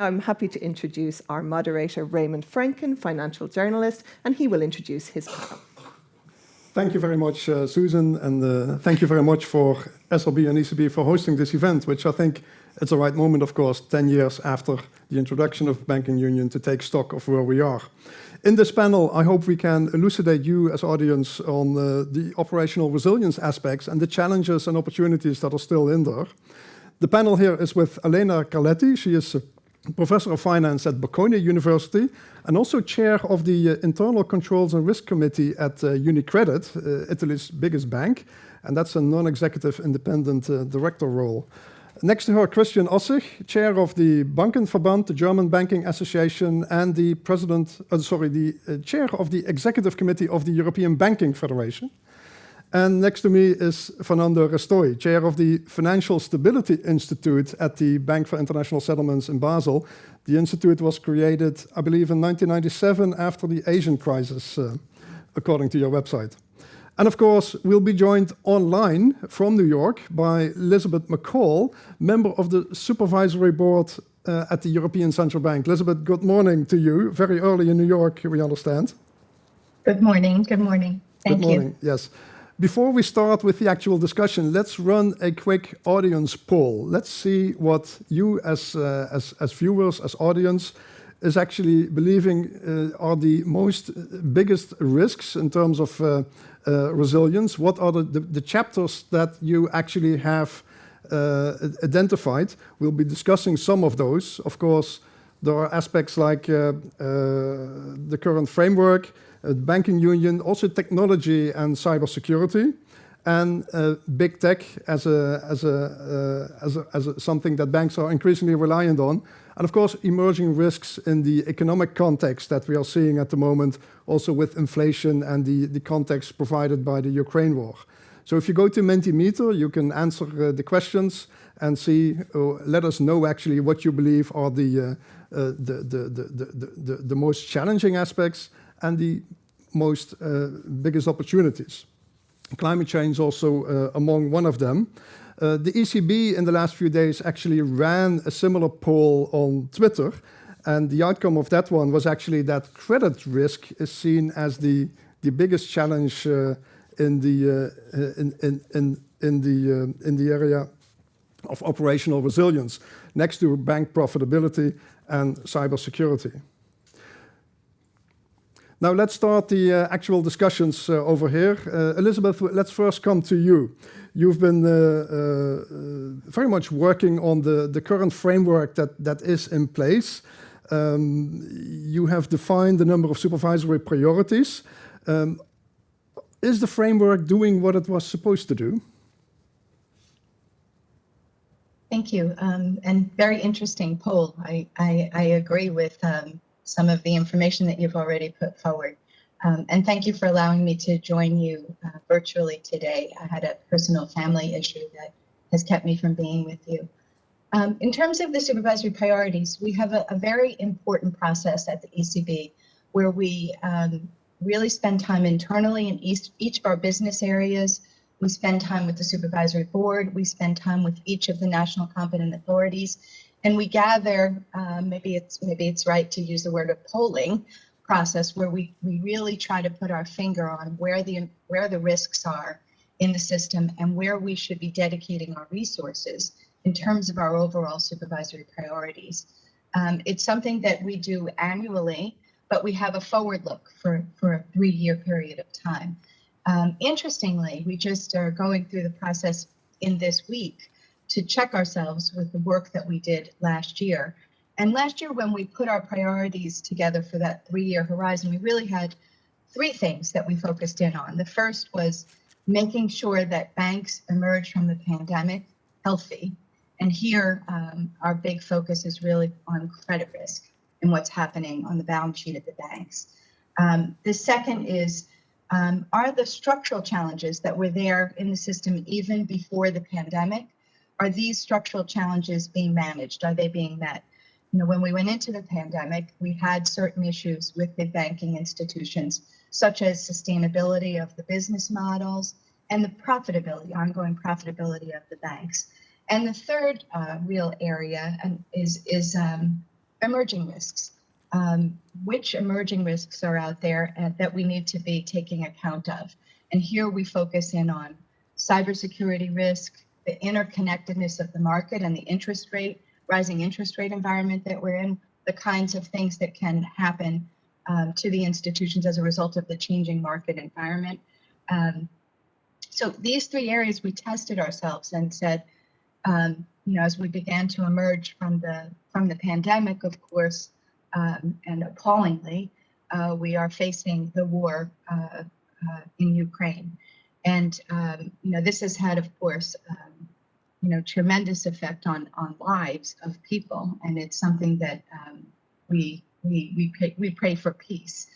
I'm happy to introduce our moderator, Raymond Franken, financial journalist, and he will introduce his panel. Thank you very much, uh, Susan, and uh, thank you very much for SRB and ECB for hosting this event, which I think is the right moment, of course, 10 years after the introduction of banking union to take stock of where we are. In this panel, I hope we can elucidate you as audience on uh, the operational resilience aspects and the challenges and opportunities that are still in there. The panel here is with Elena Carletti. She is professor of finance at Bocconi University and also chair of the uh, Internal Controls and Risk Committee at uh, UniCredit, uh, Italy's biggest bank, and that's a non-executive independent uh, director role. Next to her, Christian Ossig, chair of the Bankenverband, the German Banking Association, and the president, uh, sorry, the uh, chair of the executive committee of the European Banking Federation. And next to me is Fernando Restoy, chair of the Financial Stability Institute at the Bank for International Settlements in Basel. The institute was created, I believe, in 1997 after the Asian crisis, uh, according to your website. And of course, we'll be joined online from New York by Elizabeth McCaul, member of the supervisory board uh, at the European Central Bank. Elizabeth, good morning to you. Very early in New York, we understand. Good morning. Good morning. Thank good morning. You. Yes. Before we start with the actual discussion, let's run a quick audience poll. Let's see what you as, uh, as, as viewers, as audience, is actually believing uh, are the most uh, biggest risks in terms of uh, uh, resilience. What are the, the, the, chapters that you actually have uh, identified? We'll be discussing some of those. Of course, there are aspects like the current framework, banking union, also technology and cybersecurity, and uh, big tech as a as a, uh, as a as a, something that banks are increasingly reliant on, and of course emerging risks in the economic context that we are seeing at the moment, also with inflation and the the context provided by the Ukraine war. So if you go to Mentimeter, you can answer uh, the questions and see, uh, let us know actually what you believe are the, uh, the, the, the, the, the, the, most challenging aspects and the most uh, biggest opportunities. Climate change also uh, among one of them. Uh, the ECB in the last few days actually ran a similar poll on Twitter, and the outcome of that one was actually that credit risk is seen as the, the biggest challenge uh, in, the, uh, in, in, in, in, the, uh, in the area of operational resilience, next to bank profitability and cybersecurity. Now let's start the uh, actual discussions uh, over here. Uh, Elizabeth, let's first come to you. You've been uh, uh, very much working on the, the current framework that, that is in place. Um, you have defined the number of supervisory priorities. Um, is the framework doing what it was supposed to do? Thank you. Um, and very interesting poll. I, I, I agree with um, some of the information that you've already put forward. Um, and thank you for allowing me to join you uh, virtually today. I had a personal family issue that has kept me from being with you. Um, in terms of the supervisory priorities, we have a, a very important process at the ECB where we um, really spend time internally in each, each of our business areas. We spend time with the supervisory board. We spend time with each of the national competent authorities and we gather um, maybe it's maybe it's right to use the word of polling process where we we really try to put our finger on where the where the risks are in the system and where we should be dedicating our resources in terms of our overall supervisory priorities. Um, it's something that we do annually, but we have a forward look for, for a three-year period of time. Um, interestingly, we just are going through the process in this week to check ourselves with the work that we did last year. And last year, when we put our priorities together for that three year horizon, we really had three things that we focused in on. The first was making sure that banks emerge from the pandemic healthy. And here, um, our big focus is really on credit risk and what's happening on the balance sheet of the banks. Um, the second is um, are the structural challenges that were there in the system even before the pandemic are these structural challenges being managed? Are they being met? You know, when we went into the pandemic, we had certain issues with the banking institutions, such as sustainability of the business models and the profitability, ongoing profitability of the banks. And the third uh, real area is, is um, emerging risks. Um, which emerging risks are out there and that we need to be taking account of? And here we focus in on cybersecurity risk, the interconnectedness of the market and the interest rate, rising interest rate environment that we're in, the kinds of things that can happen um, to the institutions as a result of the changing market environment. Um, so these three areas we tested ourselves and said, um, you know, as we began to emerge from the from the pandemic, of course, um, and appallingly, uh, we are facing the war uh, uh, in Ukraine, and um, you know this has had, of course, um, you know, tremendous effect on on lives of people, and it's something that um, we we we pray, we pray for peace.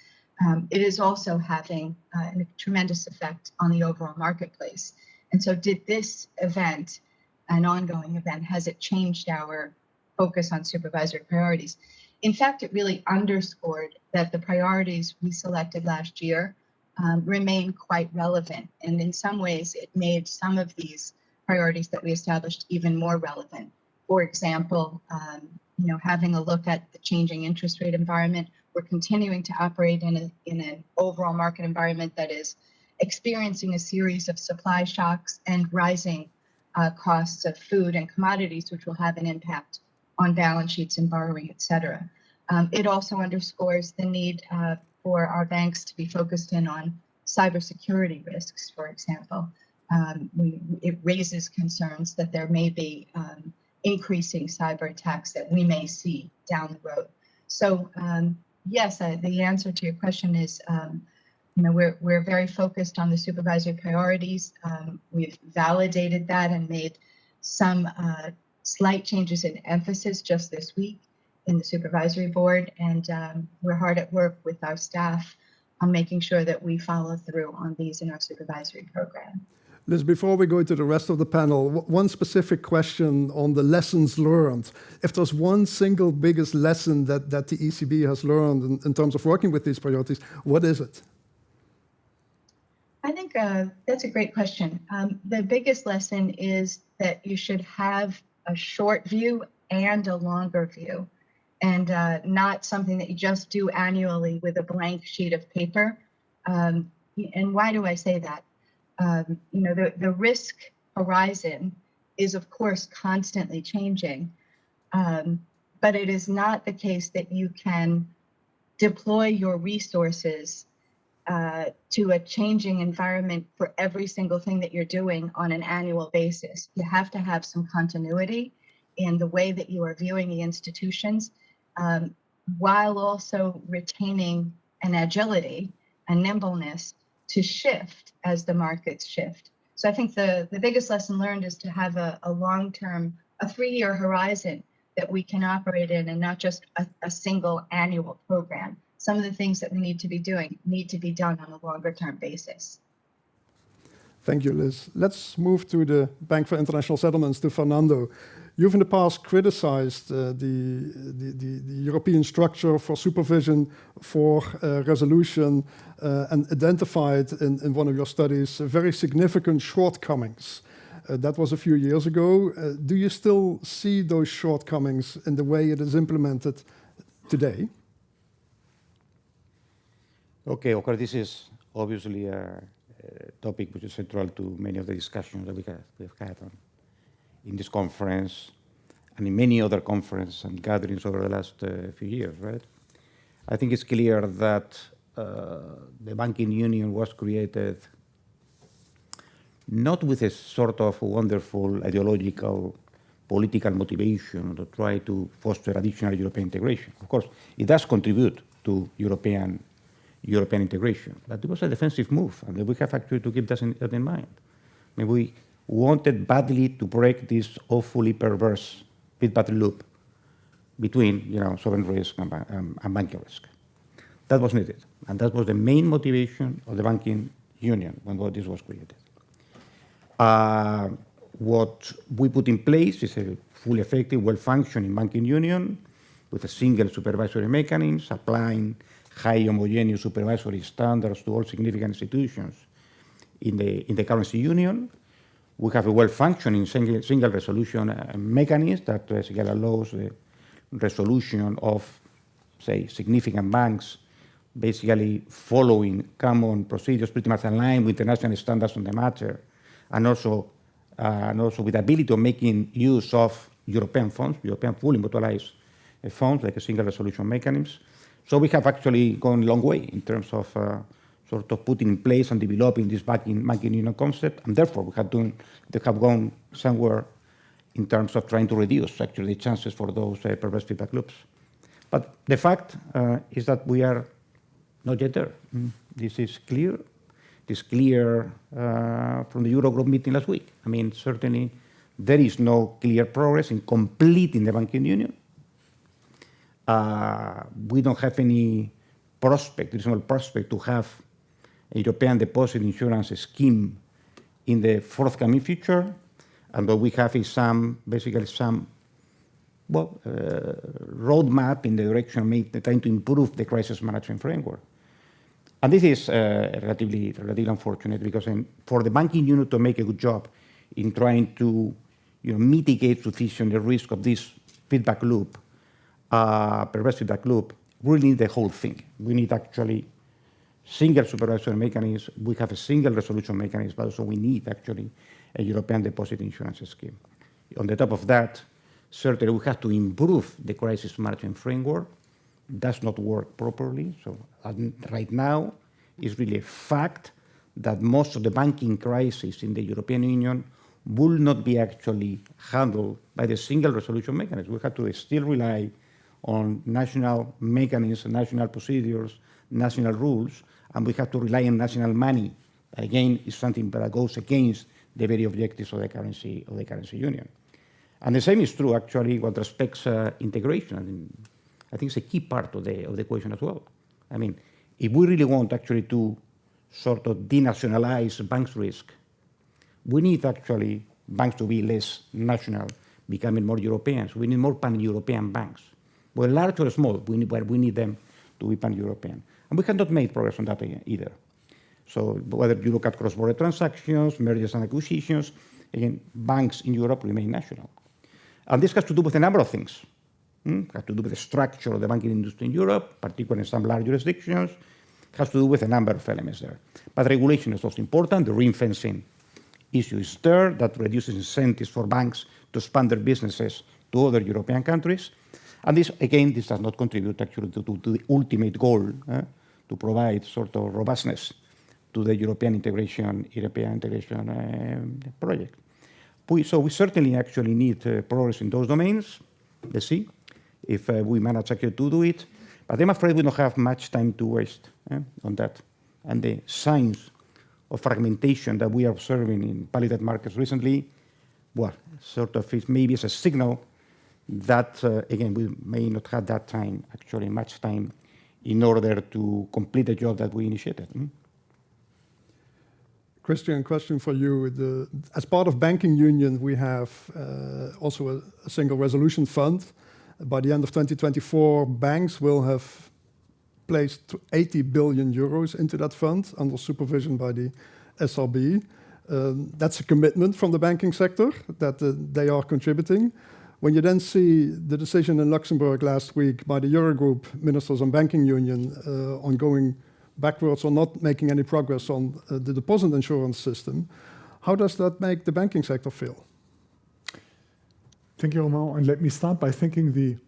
Um, it is also having uh, a tremendous effect on the overall marketplace. And so, did this event, an ongoing event, has it changed our focus on supervisory priorities? In fact, it really underscored that the priorities we selected last year um, remain quite relevant. And in some ways, it made some of these priorities that we established even more relevant. For example, um, you know, having a look at the changing interest rate environment, we're continuing to operate in, a, in an overall market environment that is experiencing a series of supply shocks and rising uh, costs of food and commodities, which will have an impact on balance sheets and borrowing, et cetera. Um, it also underscores the need uh, for our banks to be focused in on cybersecurity risks, for example. Um, we, it raises concerns that there may be um, increasing cyber attacks that we may see down the road. So um, yes, uh, the answer to your question is, um, you know, we're, we're very focused on the supervisory priorities. Um, we've validated that and made some uh, slight changes in emphasis just this week in the supervisory board, and um, we're hard at work with our staff on making sure that we follow through on these in our supervisory program. Liz, before we go to the rest of the panel, one specific question on the lessons learned. If there's one single biggest lesson that, that the ECB has learned in, in terms of working with these priorities, what is it? I think uh, that's a great question. Um, the biggest lesson is that you should have a short view and a longer view and uh, not something that you just do annually with a blank sheet of paper. Um, and why do I say that? Um, you know, the, the risk horizon is, of course, constantly changing. Um, but it is not the case that you can deploy your resources uh, to a changing environment for every single thing that you're doing on an annual basis. You have to have some continuity in the way that you are viewing the institutions um, while also retaining an agility and nimbleness to shift as the markets shift. So I think the, the biggest lesson learned is to have a, a long-term, a three-year horizon that we can operate in and not just a, a, single annual program. Some of the things that we need to be doing need to be done on a longer term basis. Thank you, Liz. Let's move to the Bank for International Settlements, to Fernando. You've in the past criticized uh, the, the, the, the, European structure for supervision for uh, resolution uh, and identified in, in one of your studies very significant shortcomings. Uh, that was a few years ago. Uh, do you still see those shortcomings in the way it is implemented today? Okay, course, this is obviously a, a topic which is central to many of the discussions that we have, we've had on in this conference and in many other conferences and gatherings over the last uh, few years, right? I think it's clear that uh, the banking union was created not with a sort of wonderful ideological political motivation to try to foster additional European integration. Of course, it does contribute to European European integration, but it was a defensive move, and we have actually to keep that in, that in mind. I mean, we wanted badly to break this awfully perverse feedback loop between you know, sovereign risk and, um, and banking risk. That was needed, and that was the main motivation of the banking union when this was created. Uh, what we put in place is a fully effective, well-functioning banking union with a single supervisory mechanism, applying high homogeneous supervisory standards to all significant institutions in the, in the currency union, we have a well-functioning single, single, resolution uh, mechanism that uh, allows the resolution of, say, significant banks, basically following common procedures pretty much aligned with international standards on the matter, and also, uh, and also with the ability of making use of European funds, European fully mutualized uh, funds, like a single resolution mechanism. So we have actually gone a long way in terms of sort of putting in place and developing this banking, banking union concept, and therefore we have, done, they have gone somewhere in terms of trying to reduce actually the chances for those uh, perverse feedback loops. But the fact uh, is that we are not yet there. Mm. This is clear. It is clear uh, from the Eurogroup meeting last week. I mean, certainly there is no clear progress in completing the banking union. Uh, we don't have any prospect, reasonable prospect to have European deposit insurance scheme in the forthcoming future. And what we have is some, basically some, well, uh, roadmap in the direction of trying to improve the crisis management framework. And this is uh, relatively, relatively unfortunate because in, for the banking unit to make a good job in trying to you know, mitigate sufficiently the risk of this feedback loop, uh, perverse feedback loop, we need the whole thing. We need actually single supervisory mechanism. We have a single resolution mechanism, but also we need actually a European deposit insurance scheme. On the top of that, certainly we have to improve the crisis management framework does not work properly. So right now, it's really a fact that most of the banking crisis in the European Union will not be actually handled by the single resolution mechanism. We have to still rely on national mechanisms, national procedures, national rules, and we have to rely on national money. Again, it's something that goes against the very objectives of the currency of the currency union. And the same is true actually what respects uh, integration. I mean, I think it's a key part of the, of the equation as well. I mean, if we really want actually to sort of denationalize banks' risk, we need actually banks to be less national, becoming more European. So we need more pan-European banks. Whether large or small, we need, we need them to be pan-European. And we have not made progress on that either. So whether you look at cross-border transactions, mergers and acquisitions, again, banks in Europe remain national. And this has to do with a number of things. Hmm? Has to do with the structure of the banking industry in Europe, particularly in some large jurisdictions. It has to do with a number of elements there. But regulation is also important. The ring fencing issue is there that reduces incentives for banks to expand their businesses to other European countries. And this, again, this does not contribute actually to, to, to the ultimate goal eh, to provide sort of robustness to the European integration, European integration uh, project. We, so we certainly actually need uh, progress in those domains. Let's see if uh, we manage actually to do it. But I'm afraid we don't have much time to waste eh, on that. And the signs of fragmentation that we are observing in palliative markets recently, well, sort of is maybe as a signal that, uh, again, we may not have that time, actually much time, in order to complete the job that we initiated. Mm? Christian, question for you. The, as part of banking union, we have uh, also a, a, single resolution fund by the end of 2024, banks will have placed 80 billion euros into that fund under supervision by the SRB. Um, that's a commitment from the banking sector that uh, they are contributing. When you then see the decision in Luxembourg last week by the Eurogroup ministers on banking union uh, on going backwards or not making any progress on uh, the deposit insurance system, how does that make the banking sector feel? Thank you, Romao. And let me start by thanking the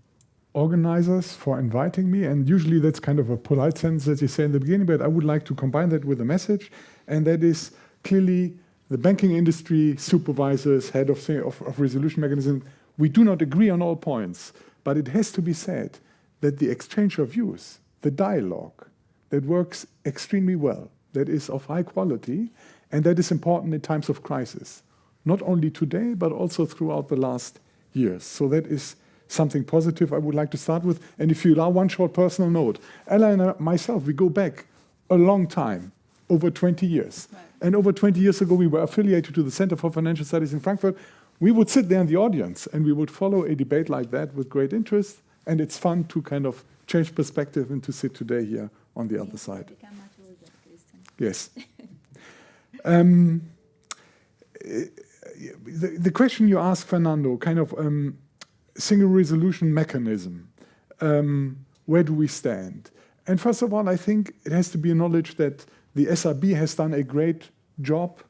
organizers for inviting me. And usually that's kind of a polite sentence that you say in the beginning, but I would like to combine that with a message. And that is clearly the banking industry, supervisors, head of, of, of resolution mechanism, we do not agree on all points. But it has to be said that the exchange of views, the dialogue, that works extremely well, that is of high quality, and that is important in times of crisis. Not only today, but also throughout the last years. So that is something positive I would like to start with. And if you allow one short personal note, Ella and myself, we go back a long time, over 20 years. Right. And over 20 years ago, we were affiliated to the Center for Financial Studies in Frankfurt. We would sit there in the audience and we would follow a debate like that with great interest. And it's fun to kind of change perspective and to sit today here on the other side. Yes. um, the, the question you asked, Fernando, kind of um, single resolution mechanism. Um, where do we stand? And first of all, I think it has to be acknowledged that the SRB has done a great job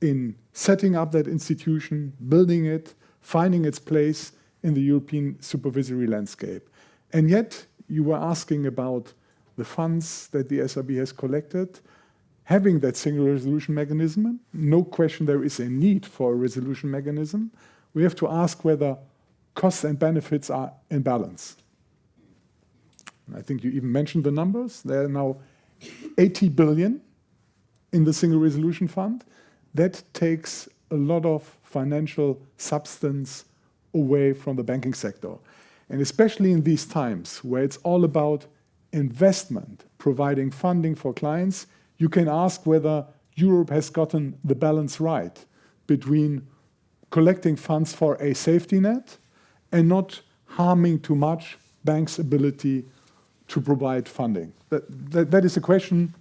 in setting up that institution, building it, finding its place in the European supervisory landscape. And yet, you were asking about the funds that the SRB has collected. Having that single resolution mechanism, no question there is a need for a resolution mechanism. We have to ask whether costs and benefits are in balance. I think you even mentioned the numbers. There are now 80 billion in the Single Resolution Fund. That takes a lot of financial substance away from the banking sector. And especially in these times where it's all about investment, providing funding for clients, you can ask whether Europe has gotten the balance right between collecting funds for a safety net and not harming too much banks' ability to provide funding? That, that, that is a question,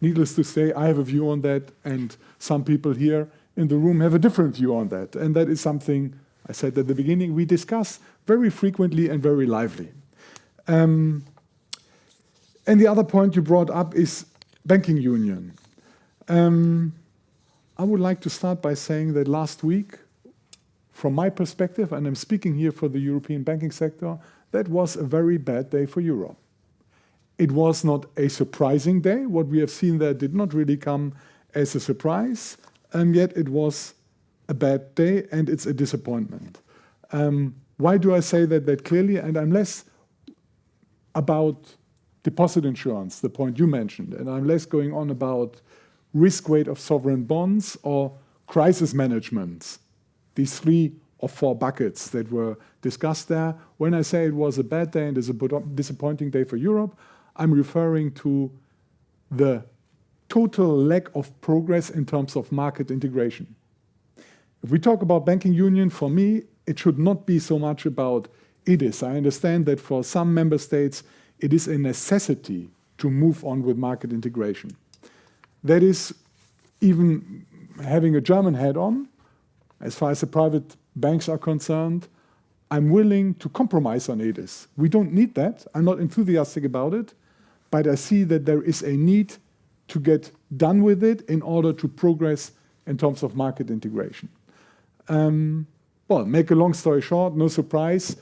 needless to say, I have a view on that, and some people here in the room have a different view on that. And that is something, I said at the beginning, we discuss very frequently and very lively. Um, and the other point you brought up is banking union. Um, I would like to start by saying that last week, from my perspective, and I'm speaking here for the European banking sector, that was a very bad day for Europe. It was not a surprising day. What we have seen there did not really come as a surprise, and yet it was a bad day and it's a disappointment. Um, why do I say that that clearly? And I'm less about deposit insurance, the point you mentioned, and I'm less going on about risk weight of sovereign bonds or crisis management. These three or four buckets that were discussed there. When I say it was a bad day and is a disappointing day for Europe, I'm referring to the total lack of progress in terms of market integration. If we talk about banking union, for me, it should not be so much about EDIS. I understand that for some member states, it is a necessity to move on with market integration. That is even having a German head on, as far as the private banks are concerned, I'm willing to compromise on EDIS. We don't need that. I'm not enthusiastic about it, but I see that there is a need to get done with it in order to progress in terms of market integration. Um, well, make a long story short, no surprise.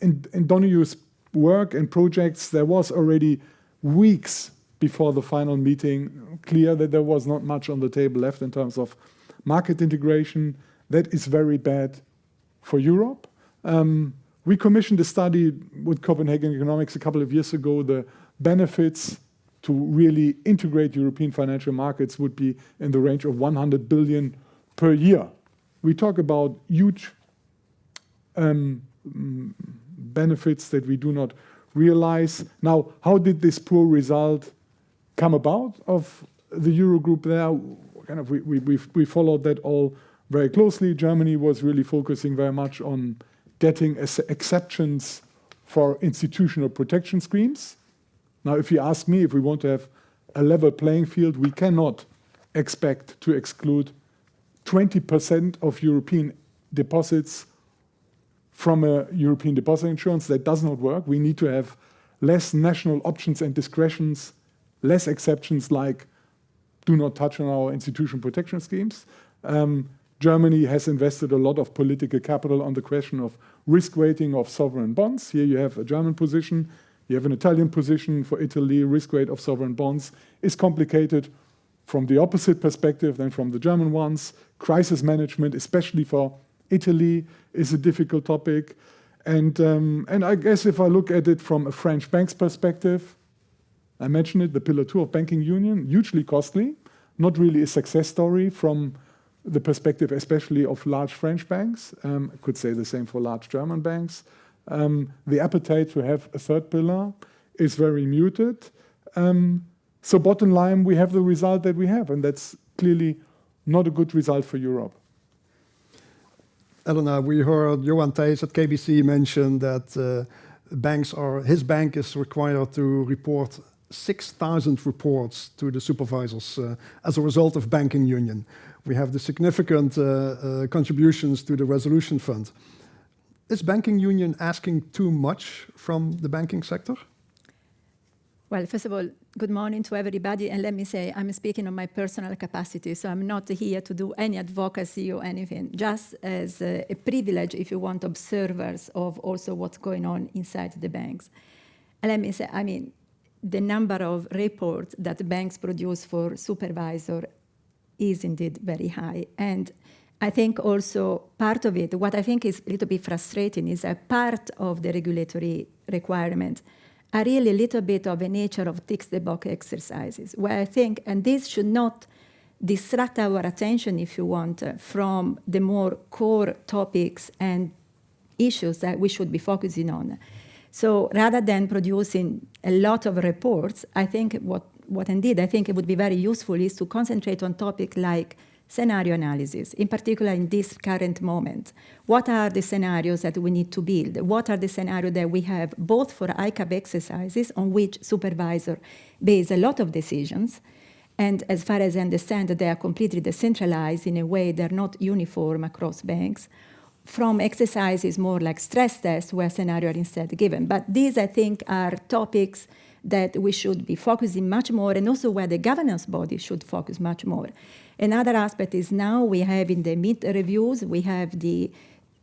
In, in Donohoe's work and projects, there was already weeks before the final meeting clear that there was not much on the table left in terms of market integration. That is very bad for Europe. Um, we commissioned a study with Copenhagen Economics a couple of years ago. The benefits to really integrate European financial markets would be in the range of 100 billion per year. We talk about huge um, benefits that we do not realize. Now, how did this poor result come about of the Eurogroup there? Kind of we, we, we followed that all very closely. Germany was really focusing very much on getting exceptions for institutional protection schemes. Now, if you ask me if we want to have a level playing field, we cannot expect to exclude 20% of European deposits from a European deposit insurance. That does not work. We need to have less national options and discretions, less exceptions like do not touch on our institution protection schemes. Um, Germany has invested a lot of political capital on the question of risk weighting of sovereign bonds. Here you have a German position, you have an Italian position for Italy, risk weight of sovereign bonds is complicated from the opposite perspective than from the German ones. Crisis management, especially for Italy, is a difficult topic. And, um, and I guess if I look at it from a French bank's perspective, I mentioned it, the Pillar 2 of banking union, hugely costly, not really a success story from the perspective especially of large French banks. Um, I could say the same for large German banks. Um, the appetite to have a third pillar is very muted. Um, so bottom line, we have the result that we have, and that's clearly not a good result for Europe. Elena, we heard Johan Thijs at KBC mention that uh, banks are, his bank is required to report 6,000 reports to the supervisors uh, as a result of banking union we have the significant uh, uh, contributions to the resolution fund. Is banking union asking too much from the banking sector? Well, first of all, good morning to everybody. And let me say, I'm speaking on my personal capacity, so I'm not here to do any advocacy or anything, just as a, a privilege, if you want, observers of also what's going on inside the banks. And let me say, I mean, the number of reports that banks produce for supervisor is indeed very high. And I think also part of it, what I think is a little bit frustrating is a part of the regulatory requirement are really a little bit of a nature of tick the box exercises, where I think, and this should not distract our attention, if you want, from the more core topics and issues that we should be focusing on. So rather than producing a lot of reports, I think what, what indeed I think it would be very useful is to concentrate on topics like scenario analysis, in particular in this current moment. What are the scenarios that we need to build? What are the scenarios that we have both for ICAAP exercises on which supervisor base a lot of decisions, and as far as I understand, they are completely decentralized in a way they're not uniform across banks, from exercises more like stress tests where scenarios are instead given. But these, I think, are topics that we should be focusing much more and also where the governance body should focus much more. Another aspect is now we have in the mid reviews, we have the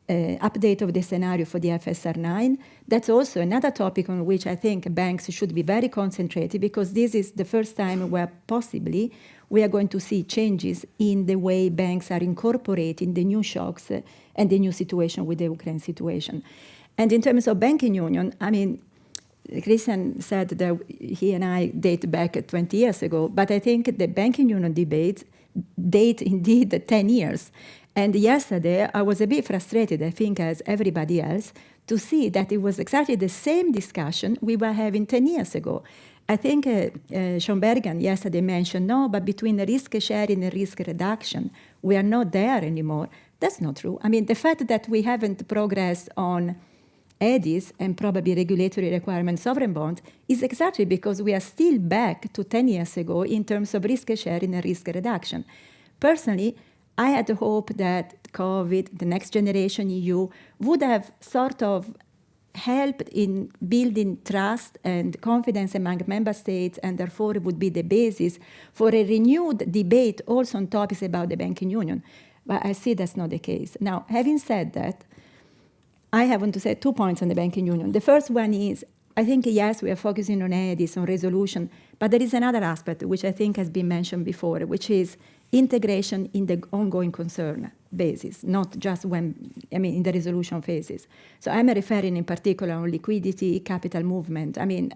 uh, update of the scenario for the IFRS 9. That's also another topic on which I think banks should be very concentrated because this is the first time where possibly we are going to see changes in the way banks are incorporating the new shocks and the new situation with the Ukraine situation. And in terms of banking union, I mean, Christian said that he and I date back 20 years ago, but I think the banking union debates date indeed 10 years. And yesterday, I was a bit frustrated, I think, as everybody else, to see that it was exactly the same discussion we were having 10 years ago. I think uh, uh, yesterday mentioned, no, but between the risk sharing and risk reduction, we are not there anymore. That's not true. I mean, the fact that we haven't progressed on EDIS and probably regulatory requirement sovereign bonds is exactly because we are still back to 10 years ago in terms of risk sharing and risk reduction. Personally, I had the hope that COVID, the next generation EU, would have sort of helped in building trust and confidence among member states and therefore would be the basis for a renewed debate also on topics about the banking union. But I see that's not the case. Now, having said that, I have to say two points on the banking union. The first one is, I think, yes, we are focusing on EDIS, on resolution, but there is another aspect which I think has been mentioned before, which is integration in the ongoing concern basis, not just when, I mean, in the resolution phases. So I'm referring in particular on liquidity, capital movement. I mean,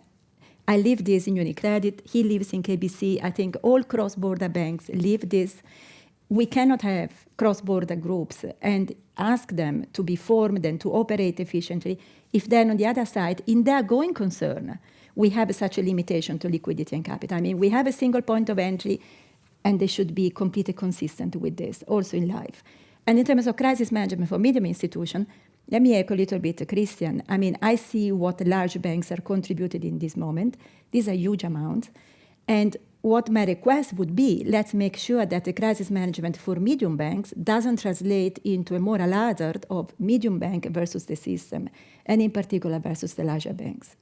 I live this in UniCredit, he lives in KBC. I think all cross-border banks live this. We cannot have cross-border groups and ask them to be formed and to operate efficiently if then on the other side, in their going concern, we have such a limitation to liquidity and capital. I mean, we have a single point of entry and they should be completely consistent with this, also in life. And in terms of crisis management for medium institution, let me echo a little bit Christian. I mean, I see what large banks are contributed in this moment. These are huge amounts. And what my request would be, let's make sure that the crisis management for medium banks doesn't translate into a moral hazard of medium bank versus the system, and in particular versus the larger banks.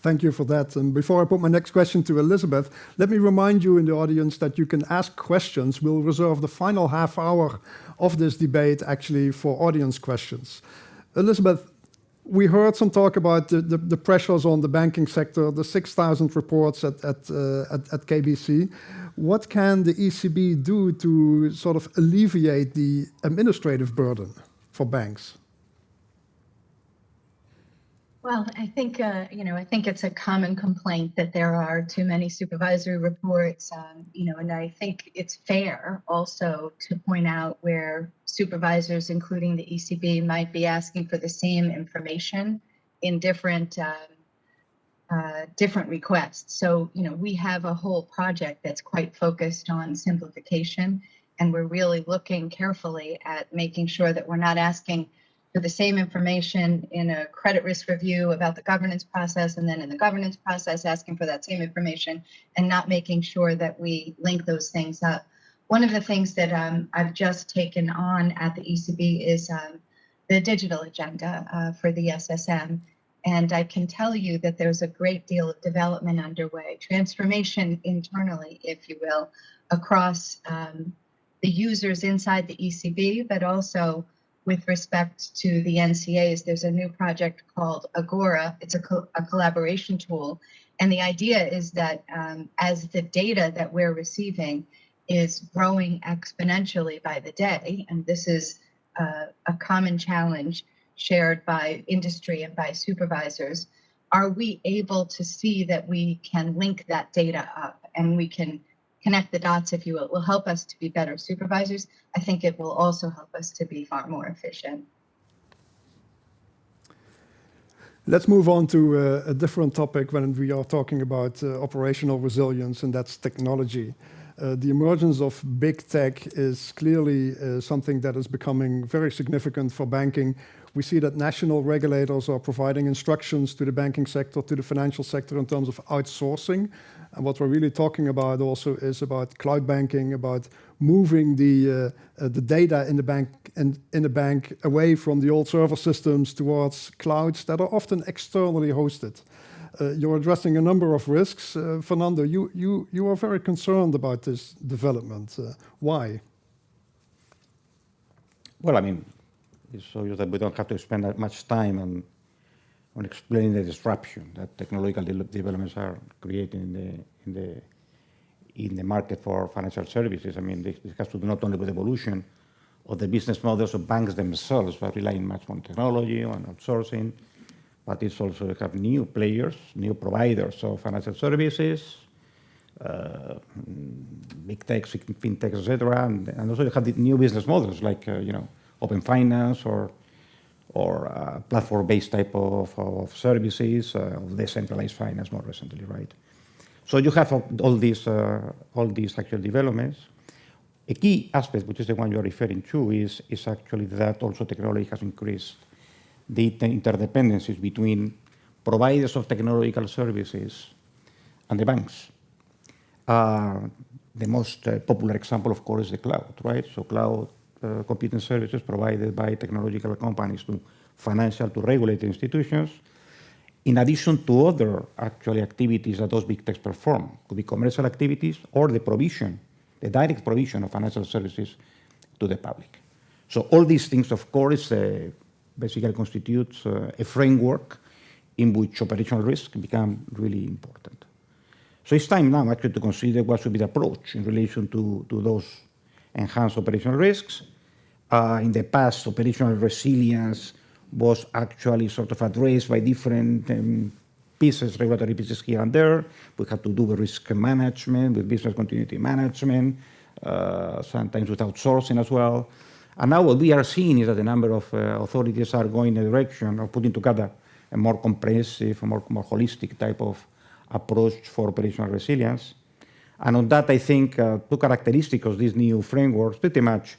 Thank you for that. And before I put my next question to Elizabeth, let me remind you in the audience that you can ask questions. We'll reserve the final half hour of this debate actually for audience questions. Elizabeth, we heard some talk about the, the, the, pressures on the banking sector, the 6,000 reports at, at, uh, at, at, KBC. What can the ECB do to sort of alleviate the administrative burden for banks? Well, I think, uh, you know, I think it's a common complaint that there are too many supervisory reports, um, you know, and I think it's fair also to point out where supervisors, including the ECB, might be asking for the same information in different um, uh, different requests. So, you know, we have a whole project that's quite focused on simplification, and we're really looking carefully at making sure that we're not asking for the same information in a credit risk review about the governance process and then in the governance process asking for that same information and not making sure that we link those things up. One of the things that um, I've just taken on at the ECB is um, the digital agenda uh, for the SSM. And I can tell you that there's a great deal of development underway, transformation internally, if you will, across um, the users inside the ECB, but also with respect to the NCAs, there's a new project called Agora. It's a, co a collaboration tool. And the idea is that um, as the data that we're receiving is growing exponentially by the day, and this is uh, a common challenge shared by industry and by supervisors, are we able to see that we can link that data up and we can connect the dots, if you will, it will help us to be better supervisors. I think it will also help us to be far more efficient. Let's move on to uh, a different topic when we are talking about uh, operational resilience, and that's technology. Uh, the emergence of big tech is clearly uh, something that is becoming very significant for banking. We see that national regulators are providing instructions to the banking sector, to the financial sector in terms of outsourcing. And what we're really talking about also is about cloud banking, about moving the, uh, uh, the data in the bank in, in the bank away from the old server systems towards clouds that are often externally hosted. Uh, you're addressing a number of risks. Fernando, you, you, you are very concerned about this development. Why? Well, I mean, it shows that we don't have to spend that much time on, on explaining the disruption that technological de developments are creating in the, in, the, in the market for financial services. I mean, this, this has to do not only with evolution of the business models of banks themselves, but relying much on technology, on outsourcing, but it's also have new players, new providers of financial services, uh, big tech, fintech, etc. And, and, also you have the new business models like, uh, you know, open finance or, or uh, platform-based type of, of services, uh, of decentralized finance more recently, right? So you have all these, uh, all these actual developments. A key aspect, which is the one you're referring to, is, is actually that also technology has increased the interdependencies between providers of technological services and the banks. Uh, the most uh, popular example, of course, is the cloud, right? So cloud uh, computing services provided by technological companies to financial to regulated institutions, in addition to other actually activities that those big techs perform. Could be commercial activities or the provision, the direct provision of financial services to the public. So all these things, of course, uh, basically constitutes uh, a framework in which operational risk become really important. So it's time now actually to consider what should be the approach in relation to, to those enhanced operational risks. Uh, in the past, operational resilience was actually sort of addressed by different um, pieces, regulatory pieces here and there. We had to do with risk management, with business continuity management, uh, sometimes with outsourcing as well. And now what we are seeing is that a number of uh, authorities are going in the direction of putting together a more comprehensive, more, more holistic type of approach for operational resilience. And on that, I think uh, two characteristics of these new frameworks, pretty much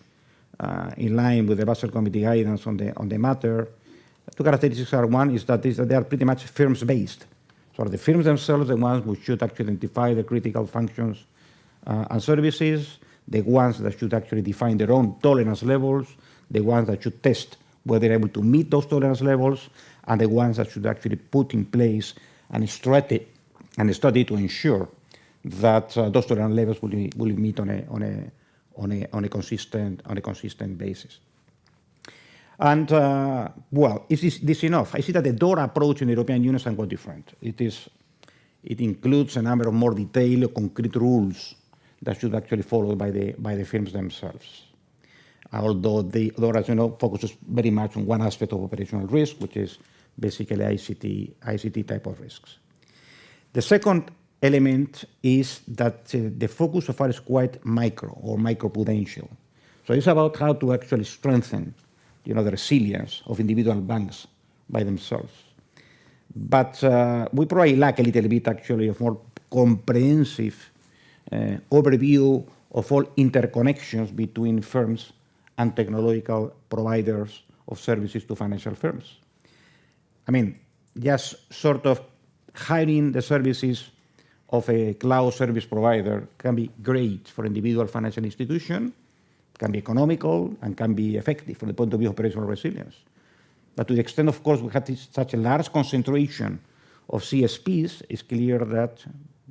uh, in line with the Basel Committee guidance on the, on the matter. Two characteristics are one is that, is that they are pretty much firms-based. So the firms themselves the ones who should actually identify the critical functions uh, and services, the ones that should actually define their own tolerance levels, the ones that should test whether they're able to meet those tolerance levels, and the ones that should actually put in place an strategy, and study to ensure that uh, those tolerance levels will, be, will meet on a, on, a, on, a, on, a consistent, on a consistent basis. And, uh, well, is this, this, enough? I see that the DORA approach in the European Union is somewhat different. It, is, it includes a number of more detailed, concrete rules that should actually follow by the, by the firms themselves. Although the DORA, as you know, focuses very much on one aspect of operational risk, which is basically ICT, ICT type of risks. The second element is that uh, the focus so far is quite micro or micro-prudential. So it's about how to actually strengthen you know, the resilience of individual banks by themselves. But uh, we probably lack a little bit actually of more comprehensive uh, overview of all interconnections between firms and technological providers of services to financial firms. I mean, just sort of hiring the services of a cloud service provider can be great for individual financial institution, can be economical, and can be effective from the point of view of operational resilience. But to the extent, of course, we have this, such a large concentration of CSPs, it's clear that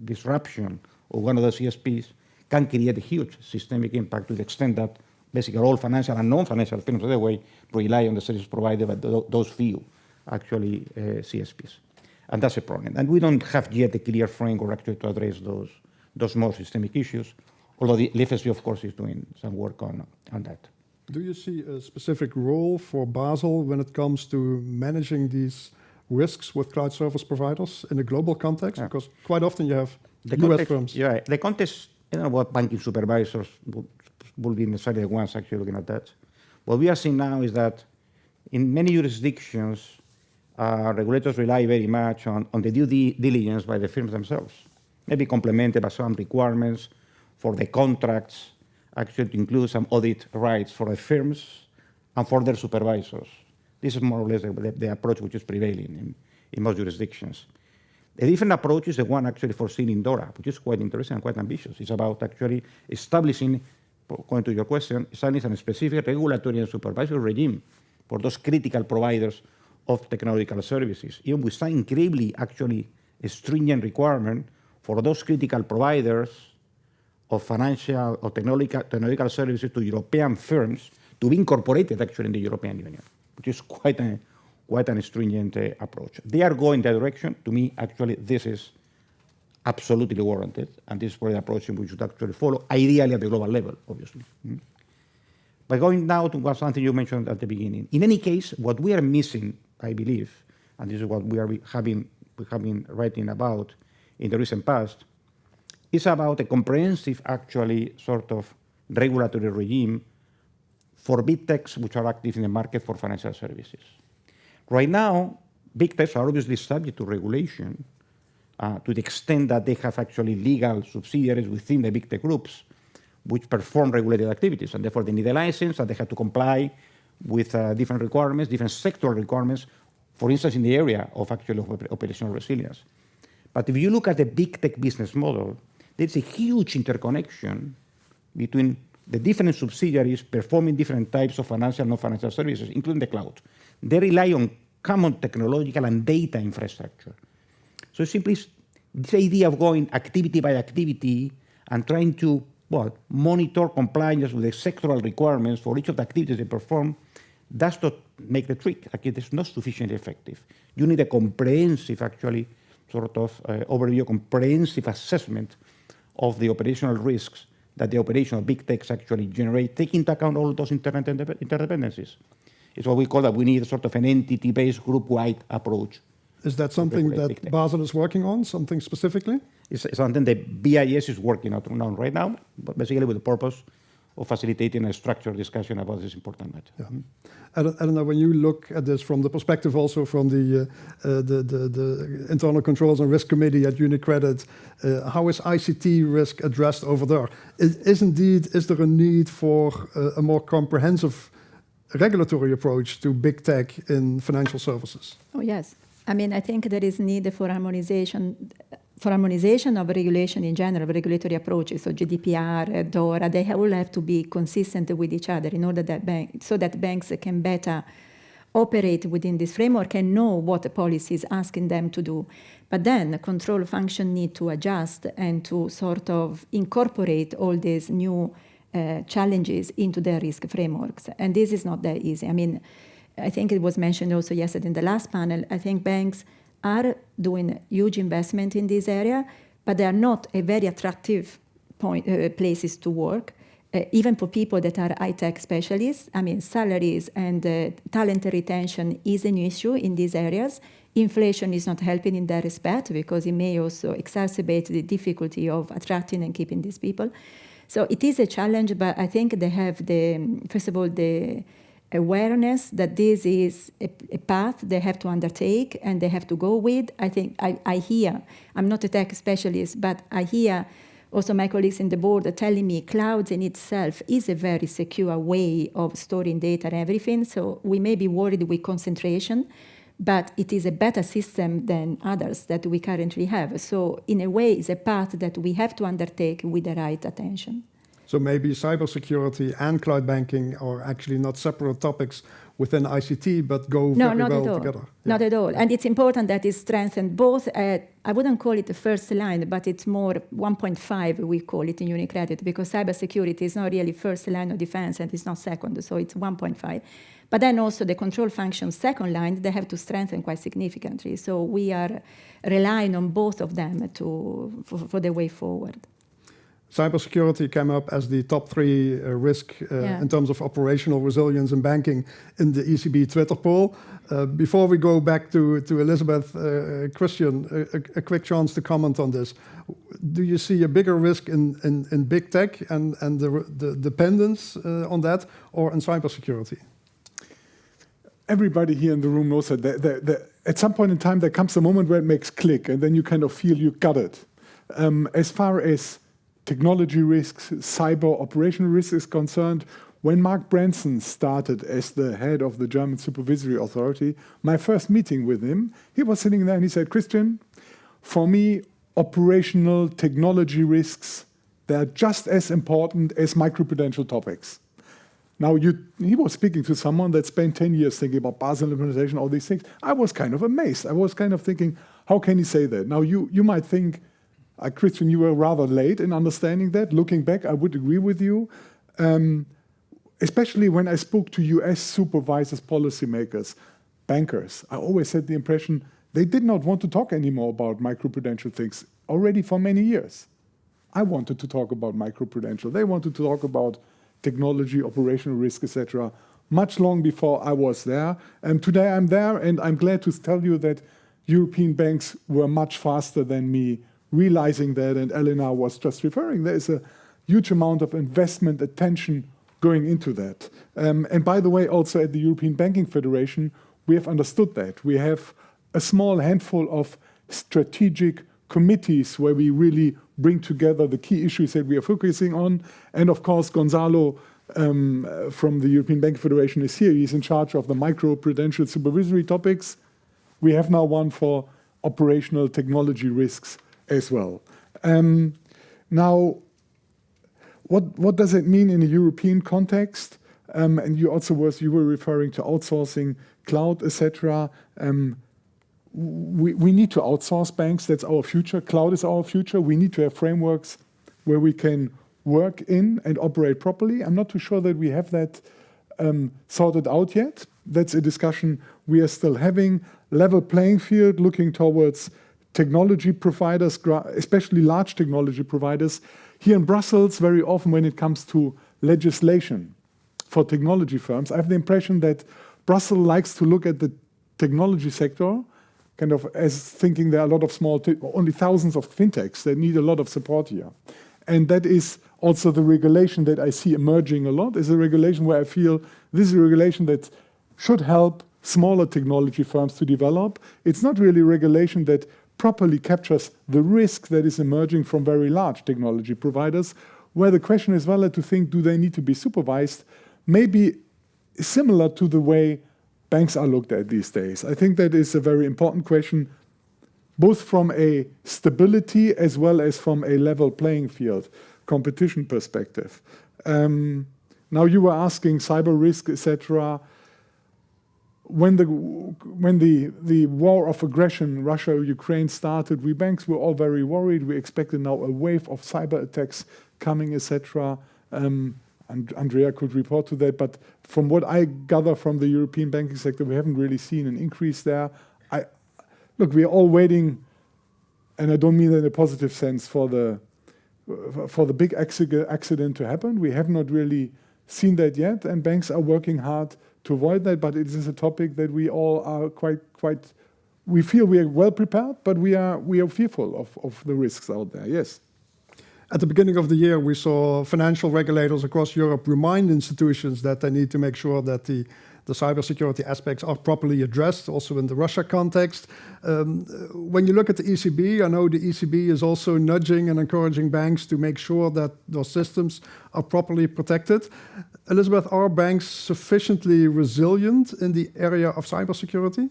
disruption of one of the CSPs can create a huge systemic impact to the extent that basically all financial and non-financial firms, by the way, rely on the service provided by those few, actually, uh, CSPs. And that's a problem. And we don't have yet a clear framework actually to address those, those more systemic issues, although the FSB, of course, is doing some work on, on that. Do you see a specific role for Basel when it comes to managing these risks with cloud service providers in a global context? Yeah. Because quite often you have The US context, firms. Yeah, the context, I don't know what banking supervisors will, will be necessarily the ones actually looking at that. What we are seeing now is that in many jurisdictions, uh, regulators rely very much on, on the due diligence by the firms themselves, maybe complemented by some requirements for the contracts, actually to include some audit rights for the firms and for their supervisors. This is more or less the, the, approach which is prevailing in, in most jurisdictions. A different approach is the one actually foreseen in DORA, which is quite interesting and quite ambitious. It's about actually establishing, going to your question, establishing a specific regulatory and supervisory regime for those critical providers of technological services, even with some incredibly actually stringent requirement for those critical providers of financial or technological, technological services to European firms to be incorporated actually in the European Union, which is quite a quite an stringent uh, approach. They are going that direction. To me, actually, this is absolutely warranted, and this is probably the approach we should actually follow, ideally at the global level, obviously. Mm. But going now to what something you mentioned at the beginning. In any case, what we are missing, I believe, and this is what we are having we have been writing about in the recent past, is about a comprehensive, actually, sort of regulatory regime for big techs which are active in the market for financial services. Right now, big techs are obviously subject to regulation uh, to the extent that they have actually legal subsidiaries within the big tech groups which perform regulated activities, and therefore they need a license and they have to comply with uh, different requirements, different sectoral requirements, for instance, in the area of actual op operational resilience. But if you look at the big tech business model, there's a huge interconnection between the different subsidiaries performing different types of financial and non-financial services, including the cloud. They rely on common technological and data infrastructure. So simply this idea of going activity by activity and trying to what, monitor compliance with the sectoral requirements for each of the activities they perform does not make the trick. Like it is not sufficiently effective. You need a comprehensive, actually, sort of uh, overview, comprehensive assessment of the operational risks that the operational big techs actually generate, taking into account all those interdependencies. It's what we call that we need a sort of an entity-based group-wide approach. Is that something that. Basel is working on, something specifically? It's something that BIS is working on on right now, but basically with the purpose of facilitating a structured discussion about this important matter. Yeah. I don't, know, when you look at this from the perspective also from the, uh, uh, the, the, the Internal Controls and Risk Committee at UniCredit, uh, how is ICT risk addressed over there? Is, is indeed, is there a need for uh, a more comprehensive regulatory approach to big tech in financial services? Oh, yes. I mean, I think there is need for harmonization, for harmonization of regulation in general, regulatory approaches, so GDPR, DORA, they all have to be consistent with each other in order that bank, so that banks can better operate within this framework and know what the policy is asking them to do. But then the control function need to adjust and to sort of incorporate all these new uh, challenges into their risk frameworks. And this is not that easy. I mean, I think it was mentioned also yesterday in the last panel. I think banks are doing huge investment in this area, but they are not a very attractive point, uh, places to work. Uh, even for people that are high-tech specialists, I mean, salaries and uh, talent retention is an issue in these areas. Inflation is not helping in that respect because it may also exacerbate the difficulty of attracting and keeping these people. So it is a challenge, but I think they have the, first of all, the awareness that this is a, a, path they have to undertake and they have to go with. I think I, I hear, I'm not a tech specialist, but I hear also my colleagues in the board are telling me clouds in itself is a very secure way of storing data and everything. So we may be worried with concentration, but it is a better system than others that we currently have. So in a way, it's a path that we have to undertake with the right attention. So maybe cybersecurity and cloud banking are actually not separate topics within ICT, but go No, very not well at all. together. Not at all. And it's important that it's strengthened both at, I wouldn't call it the first line, but it's more 1.5, we call it in Unicredit, because cybersecurity is not really first line of defense and it's not second, so it's 1.5. But then also the control function second line, they have to strengthen quite significantly. So we are relying on both of them to, for, for the way forward. Cybersecurity came up as the top three uh, risk uh, Yeah. in terms of operational resilience in banking in the ECB Twitter poll. Uh, before we go back to, to Elizabeth, uh, Christian, a, a, a quick chance to comment on this. Do you see a bigger risk in, in, in big tech and, and the, the dependence uh, on that or in cybersecurity? everybody here in the room knows that at some point in time there comes a moment where it makes click and then you kind of feel you got it. Um, as far as technology risks, cyber operational risks is concerned, when Mark Branson started as the head of the German Supervisory Authority, my first meeting with him, he was sitting there and he said, Christian, for me, operational technology risks, they're just as important as microprudential topics. Now, you, he was speaking to someone that spent 10 years thinking about Basel implementation, all these things. I was kind of amazed. I was kind of thinking, how can he say that? Now, you, you might think, uh, Christian, you were rather late in understanding that. Looking back, I would agree with you. Um, especially when I spoke to US supervisors, policymakers, bankers, I always had the impression they did not want to talk anymore about microprudential things already for many years. I wanted to talk about microprudential. They wanted to talk about technology, operational risk, etc. Much long before I was there. And today I'm there, and I'm glad to tell you that European banks were much faster than me realizing that. And Elena was just referring. There is a huge amount of investment attention going into that. Um, and by the way, also at the European Banking Federation, we have understood that. We have a small handful of strategic committees where we really bring together the key issues that we are focusing on. And of course, Gonzalo um, from the European Banking Federation is here. He's in charge of the micro-prudential supervisory topics. We have now one for operational technology risks as well. Um, now, what, what does it mean in a European context? Um, and you also was you were referring to outsourcing, cloud, etc. Um, we, we need to outsource banks. That's our future. Cloud is our future. We need to have frameworks where we can work in and operate properly. I'm not too sure that we have that um, sorted out yet. That's a discussion we are still having. Level playing field, looking towards technology providers, especially large technology providers. Here in Brussels, very often when it comes to legislation for technology firms, I have the impression that Brussels likes to look at the technology sector kind of as thinking there are a lot of small, only thousands of fintechs that need a lot of support here. And that is also the regulation that I see emerging a lot, is a regulation where I feel this is a regulation that should help smaller technology firms to develop. It's not really regulation that properly captures the risk that is emerging from very large technology providers, where the question is valid to think, do they need to be supervised? Maybe similar to the way banks are looked at these days. I think that is a very important question, both from a stability as well as from a level playing field competition perspective. Um, now you were asking cyber risk, etc. When the when the the war of aggression, Russia-Ukraine started, we banks were all very worried. We expected now a wave of cyber attacks coming, etc. Um, and Andrea could report to that, but from what I gather from the European banking sector, we haven't really seen an increase there. I, look, we are all waiting, and I don't mean that in a positive sense, for the for the big accident to happen. We have not really seen that yet, and banks are working hard to avoid that. But it is a topic that we all are quite quite. We feel we are well prepared, but we are we are fearful of of the risks out there. Yes. At the beginning of the year, we saw financial regulators across Europe remind institutions that they need to make sure that the, the cybersecurity aspects are properly addressed, also in the Russia context. Um, when you look at the ECB, I know the ECB is also nudging and encouraging banks to make sure that those systems are properly protected. Elizabeth, are banks sufficiently resilient in the area of cybersecurity?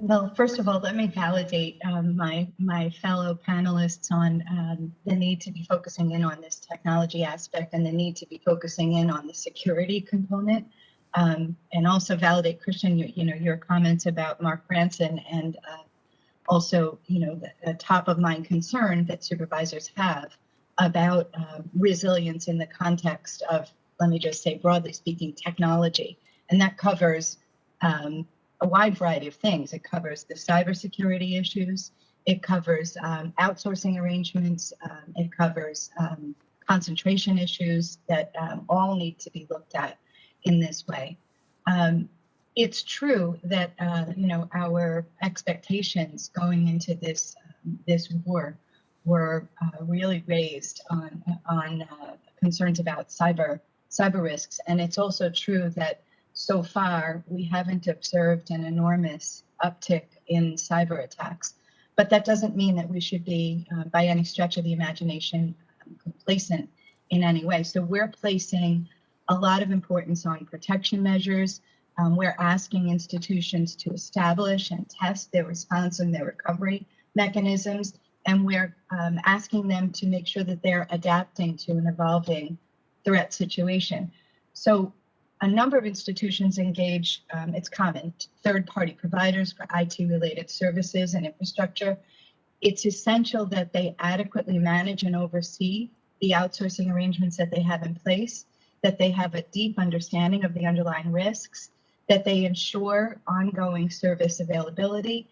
Well, first of all, let me validate um, my my fellow panelists on um, the need to be focusing in on this technology aspect and the need to be focusing in on the security component. um, and also validate Christian, you, you know, your comments about Mark Branson and uh, also, you know, the, the, top of mind concern that supervisors have about uh, resilience in the context of, let me just say broadly speaking, technology. And that covers um, a wide variety of things. It covers the cybersecurity issues. It covers um, outsourcing arrangements. Um, it covers um, concentration issues that um, all need to be looked at in this way. It's true that uh, you know our expectations going into this this war were uh, really raised on on uh, concerns about cyber cyber risks, and it's also true that so far we haven't observed an enormous uptick in cyber attacks. But that doesn't mean that we should be, uh, by any stretch of the imagination, um, complacent in any way. So we're placing a lot of importance on protection measures. Um, we're asking institutions to establish and test their response and their recovery mechanisms. And we're um, asking them to make sure that they're adapting to an evolving threat situation. So a number of institutions engage, um, it's common, third-party providers for IT-related services and infrastructure. It's essential that they adequately manage and oversee the outsourcing arrangements that they have in place, that they have a deep understanding of the underlying risks, that they ensure ongoing service availability,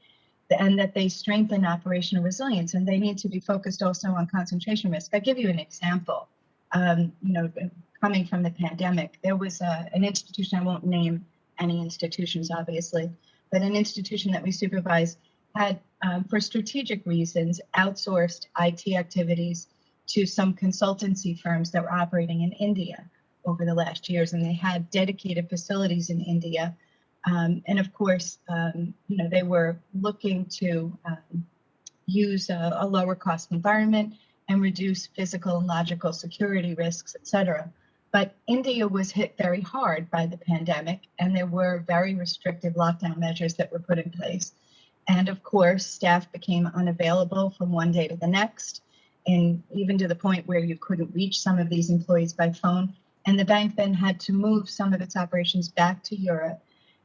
and that they strengthen operational resilience. And they need to be focused also on concentration risk. I'll give you an example. Um, you know, coming from the pandemic, there was a, an institution, I won't name any institutions, obviously, but an institution that we supervise had, um, for strategic reasons, outsourced IT activities to some consultancy firms that were operating in India over the last years, and they had dedicated facilities in India. Um, and of course, um, you know, they were looking to um, use a, a, lower cost environment and reduce physical and logical security risks, et cetera. But India was hit very hard by the pandemic, and there were very restrictive lockdown measures that were put in place. And of course, staff became unavailable from one day to the next, and even to the point where you couldn't reach some of these employees by phone. And the bank then had to move some of its operations back to Europe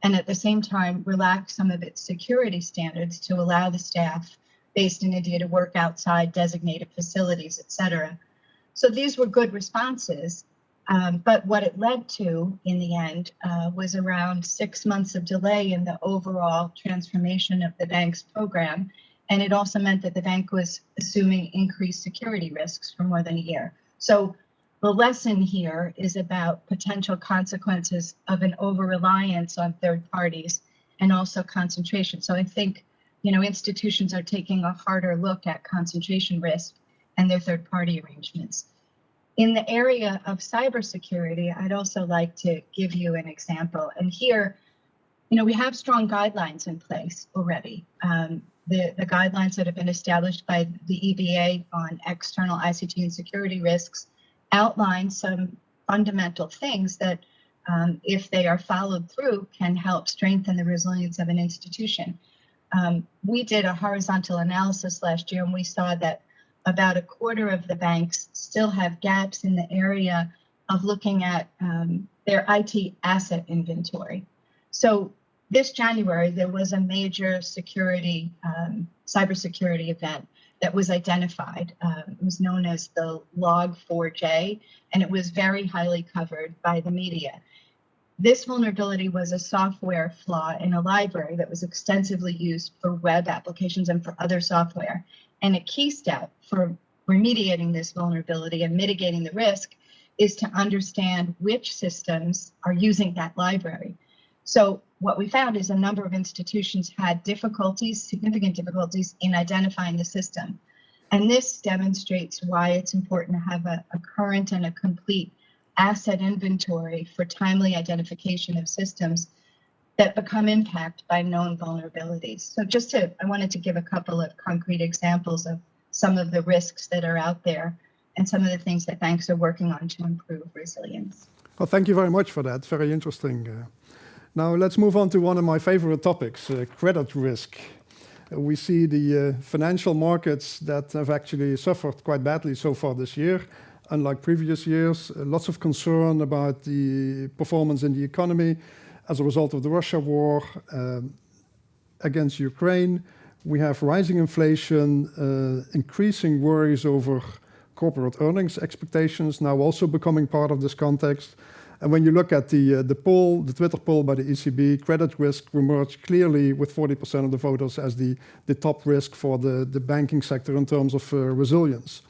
and at the same time relax some of its security standards to allow the staff based in India to work outside designated facilities, et cetera. So these were good responses. Um, but what it led to in the end uh, was around six months of delay in the overall transformation of the bank's program. And it also meant that the bank was assuming increased security risks for more than a year. So the lesson here is about potential consequences of an over reliance on third parties and also concentration. So I think, you know, institutions are taking a harder look at concentration risk and their third party arrangements. In the area of cybersecurity, I'd also like to give you an example. And here, you know, we have strong guidelines in place already. Um, the, the guidelines that have been established by the EBA on external ICT and security risks outline some fundamental things that, um, if they are followed through, can help strengthen the resilience of an institution. Um, we did a horizontal analysis last year and we saw that about a quarter of the banks still have gaps in the area of looking at um, their IT asset inventory. So this January, there was a major security, um, cybersecurity event that was identified. Uh, it was known as the Log4j, and it was very highly covered by the media. This vulnerability was a software flaw in a library that was extensively used for web applications and for other software. And a key step for remediating this vulnerability and mitigating the risk is to understand which systems are using that library. So what we found is a number of institutions had difficulties, significant difficulties in identifying the system. And this demonstrates why it's important to have a, a current and a complete asset inventory for timely identification of systems that become impacted by known vulnerabilities. So just to, I wanted to give a couple of concrete examples of some of the risks that are out there and some of the things that banks are working on to improve resilience. Well, thank you very much for that. Very interesting. Uh, Uh, now let's move on to one of my favorite topics, uh, credit risk. Uh, we see the uh, financial markets that have actually suffered quite badly so far this year unlike previous years. Uh, lots of concern about the performance in the economy as a result of the Russia war um, against Ukraine. We have rising inflation, uh, increasing worries over corporate earnings expectations now also becoming part of this context. And when you look at the, uh, the poll, the Twitter poll by the ECB, credit risk emerged clearly with 40% of the voters as the, the top risk for the, the banking sector in terms of uh, resilience.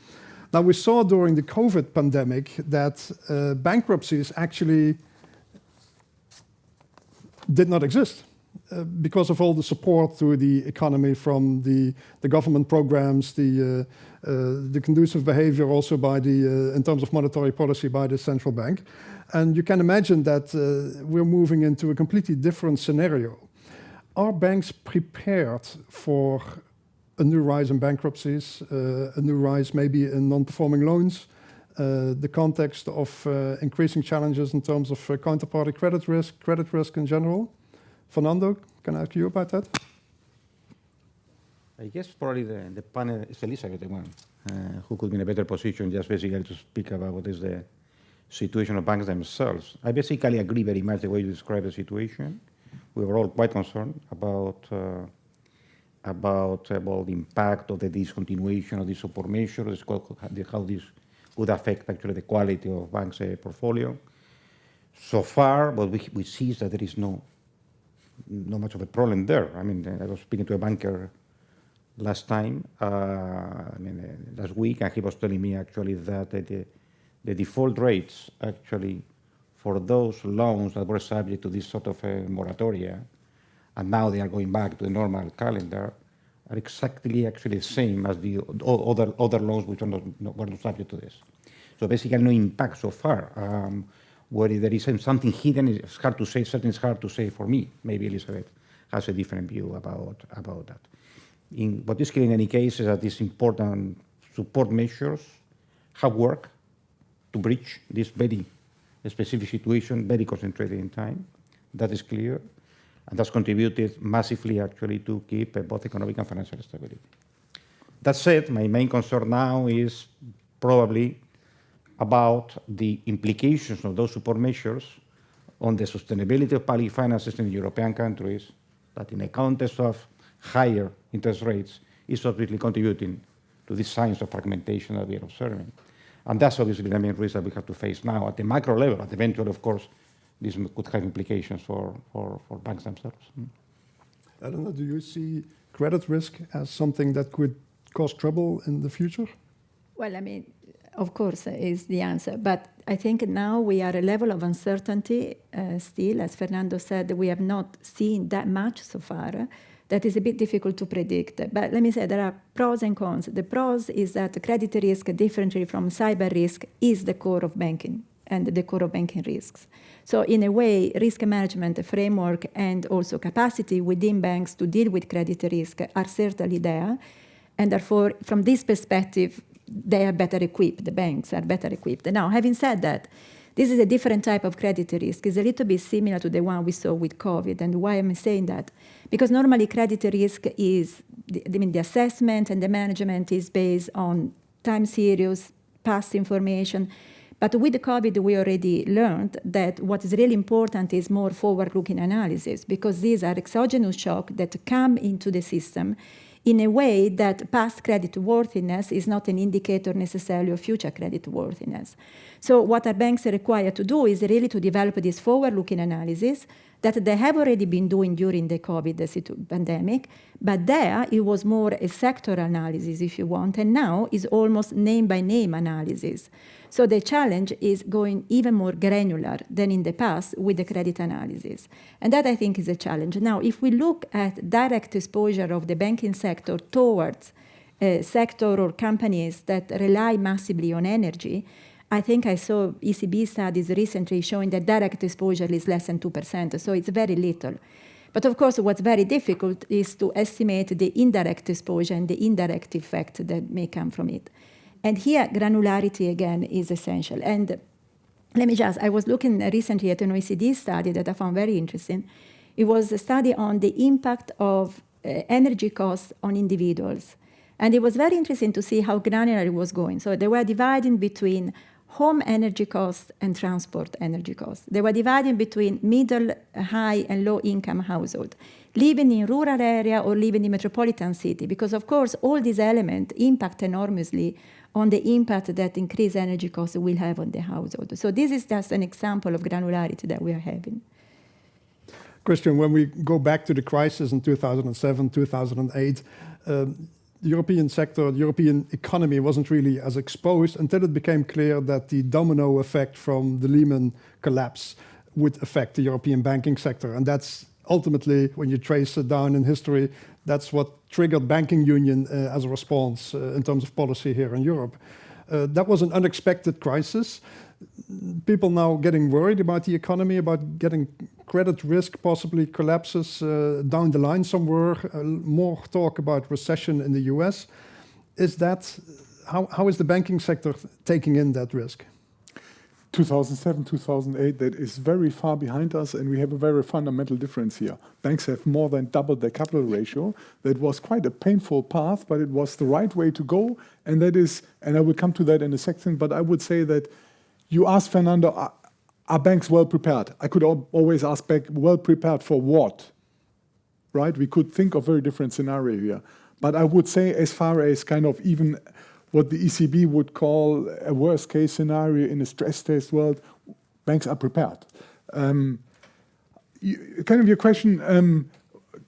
Now, we saw during the COVID pandemic that uh, bankruptcies actually did not exist. Uh, because of all the support to the economy from the, the government programs, the, uh, uh, the conducive behavior also by the, in terms of monetary policy by the central bank. And you can imagine that we're moving into a completely different scenario. Are banks prepared for a new rise in bankruptcies, uh, a new rise maybe in non-performing loans, uh, the context of uh, increasing challenges in terms of counterparty credit risk, credit risk in general. Fernando, can I ask you about that? I guess probably the, the panel is Elizabeth, the one uh, who could be in a better position just basically to speak about what is the situation of banks themselves. I basically agree very much the way you describe the situation. We were all quite concerned about uh, about, about the impact of the discontinuation of the support measures, how this would affect actually the quality of banks' uh, portfolio. So far, what we, we see is that there is no not much of a problem there. I mean, I was speaking to a banker last time, uh, I mean, uh, last week, and he was telling me actually that the, the default rates actually for those loans that were subject to this sort of a moratoria, and now they are going back to the normal calendar, are exactly actually the same as the other other loans which are not, not, were not subject to this. So basically, no impact so far. Um, where there is something hidden, it's hard to say, certainly it's hard to say for me. Maybe Elizabeth has a different view about, about that. In, what is clear in any case is that these important support measures have worked to bridge this very specific situation, very concentrated in time. That is clear. And that's contributed massively, actually, to keep uh, both economic and financial stability. That said, my main concern now is probably about the implications of those support measures on the sustainability of public finances in European countries that in a context of higher interest rates is obviously contributing to these signs of fragmentation that we are observing. And that's obviously the main risk that we have to face now at the macro level. At eventually, of course, this could have implications for, for, for banks themselves. I don't know, do you see credit risk as something that could cause trouble in the future? Well, I mean, of course, is the answer. But I think now we are a level of uncertainty uh, still. As Fernando said, we have not seen that much so far. That is a bit difficult to predict. But let me say there are pros and cons. The pros is that credit risk, differently from cyber risk, is the core of banking and the core of banking risks. So in a way, risk management framework and also capacity within banks to deal with credit risk are certainly there. And therefore, from this perspective, they are better equipped, the banks are better equipped. Now, having said that, this is a different type of credit risk. It's a little bit similar to the one we saw with COVID. And why am I saying that? Because normally credit risk is, I mean, the assessment and the management is based on time series, past information. But with the COVID, we already learned that what is really important is more forward-looking analysis because these are exogenous shocks that come into the system in a way that past credit worthiness is not an indicator necessarily of future credit worthiness. So what our banks are required to do is really to develop this forward-looking analysis that they have already been doing during the COVID pandemic, but there it was more a sector analysis, if you want, and now is almost name-by-name -name analysis. So the challenge is going even more granular than in the past with the credit analysis. And that I think is a challenge. Now, if we look at direct exposure of the banking sector towards a sector or companies that rely massively on energy, I think I saw ECB studies recently showing that direct exposure is less than 2%, so it's very little. But of course, what's very difficult is to estimate the indirect exposure and the indirect effect that may come from it. And here, granularity again is essential. And let me just, I was looking recently at an OECD study that I found very interesting. It was a study on the impact of uh, energy costs on individuals. And it was very interesting to see how granular it was going. So they were dividing between home energy costs and transport energy costs. They were dividing between middle, high, and low income household, living in rural area or living in metropolitan city, because of course all these elements impact enormously on the impact that increased energy costs will have on the household. So this is just an example of granularity that we are having. Christian, when we go back to the crisis in 2007, 2008, um, the European sector, the European economy wasn't really as exposed until it became clear that the domino effect from the Lehman collapse would affect the European banking sector. And that's ultimately, when you trace it down in history, that's what triggered banking union uh, as a response uh, in terms of policy here in Europe. Uh, that was an unexpected crisis. People now getting worried about the economy, about getting credit risk possibly collapses uh, down the line somewhere. Uh, more talk about recession in the US. Is that how, how is the banking sector taking in that risk? 2007, 2008, that is very far behind us, and we have a very fundamental difference here. Banks have more than doubled their capital ratio. That was quite a painful path, but it was the right way to go, and that is, and I will come to that in a second, but I would say that you asked Fernando, are, are banks well prepared? I could always ask back, well prepared for what? Right? We could think of very different scenario here. But I would say as far as kind of even what the ECB would call a worst case scenario in a stress test world, banks are prepared. Um, you, kind of your question, um,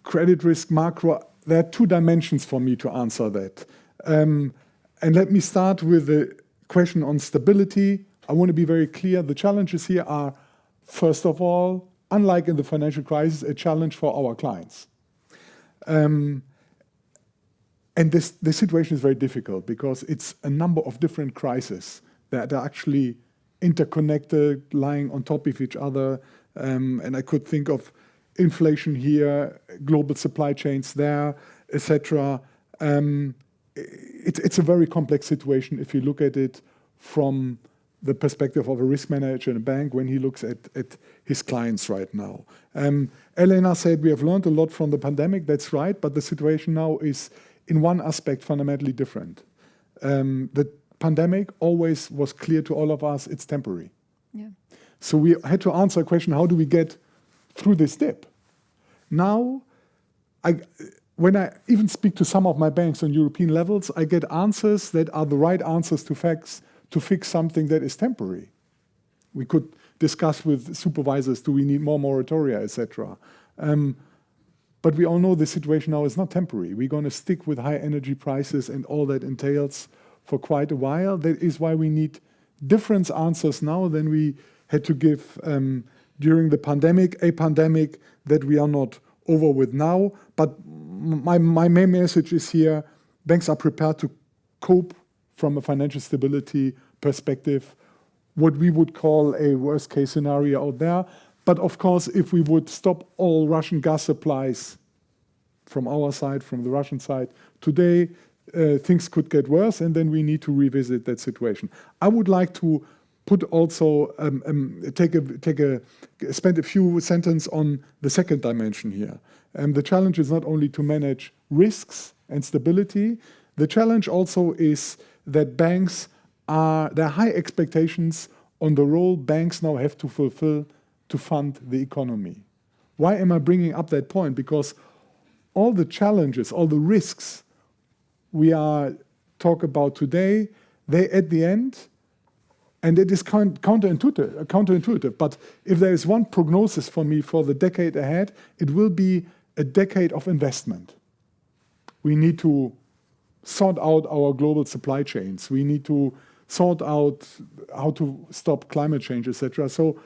credit risk, macro, there are two dimensions for me to answer that. Um, and let me start with the question on stability. I want to be very clear. The challenges here are, first of all, unlike in the financial crisis, a challenge for our clients. Um, and this, this situation is very difficult because it's a number of different crises that are actually interconnected, lying on top of each other. Um, and I could think of inflation here, global supply chains there, etc. Um, it, it's a very complex situation if you look at it from the perspective of a risk manager in a bank when he looks at, at his clients right now. Um, Elena said we have learned a lot from the pandemic, that's right, but the situation now is in one aspect fundamentally different. Um, the pandemic always was clear to all of us, it's temporary. Yeah. So we had to answer a question, how do we get through this dip? Now, I, when I even speak to some of my banks on European levels, I get answers that are the right answers to facts to fix something that is temporary. We could discuss with supervisors, do we need more moratoria, etc. Um, but we all know the situation now is not temporary. We're going to stick with high energy prices and all that entails for quite a while. That is why we need different answers now than we had to give um, during the pandemic, a pandemic that we are not over with now. But my, my main message is here, banks are prepared to cope from a financial stability perspective, what we would call a worst case scenario out there. But of course, if we would stop all Russian gas supplies from our side, from the Russian side, today uh, things could get worse and then we need to revisit that situation. I would like to put also, um, um, take a, take a, spend a few sentences on the second dimension here. And the challenge is not only to manage risks and stability, the challenge also is that banks are, there are high expectations on the role banks now have to fulfill to fund the economy. Why am I bringing up that point? Because all the challenges, all the risks we are talk about today, they at the end, and it is counterintuitive, counterintuitive, but if there is one prognosis for me for the decade ahead, it will be a decade of investment. We need to sort out our global supply chains. We need to sort out how to stop climate change, etc. So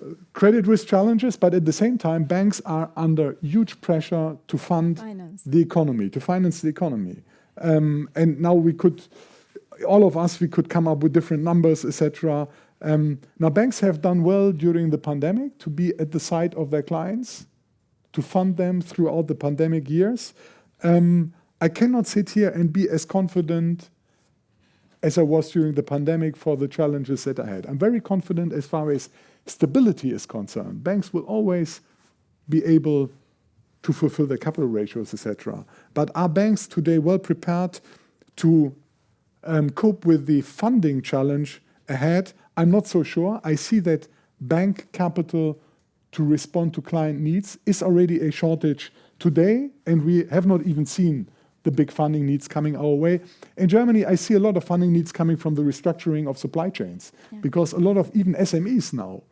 uh, credit risk challenges, but at the same time, banks are under huge pressure to fund finance. the economy, to finance the economy. Um, and now we could, all of us, we could come up with different numbers, etc. Um, now banks have done well during the pandemic to be at the side of their clients, to fund them throughout the pandemic years. Um, I cannot sit here and be as confident as I was during the pandemic for the challenges that I had. I'm very confident as far as stability is concerned. Banks will always be able to fulfill their capital ratios, etc. But are banks today well prepared to um, cope with the funding challenge ahead? I'm not so sure. I see that bank capital to respond to client needs is already a shortage today, and we have not even seen the big funding needs coming our way. In Germany, I see a lot of funding needs coming from the restructuring of supply chains yeah. because a lot of even SMEs now,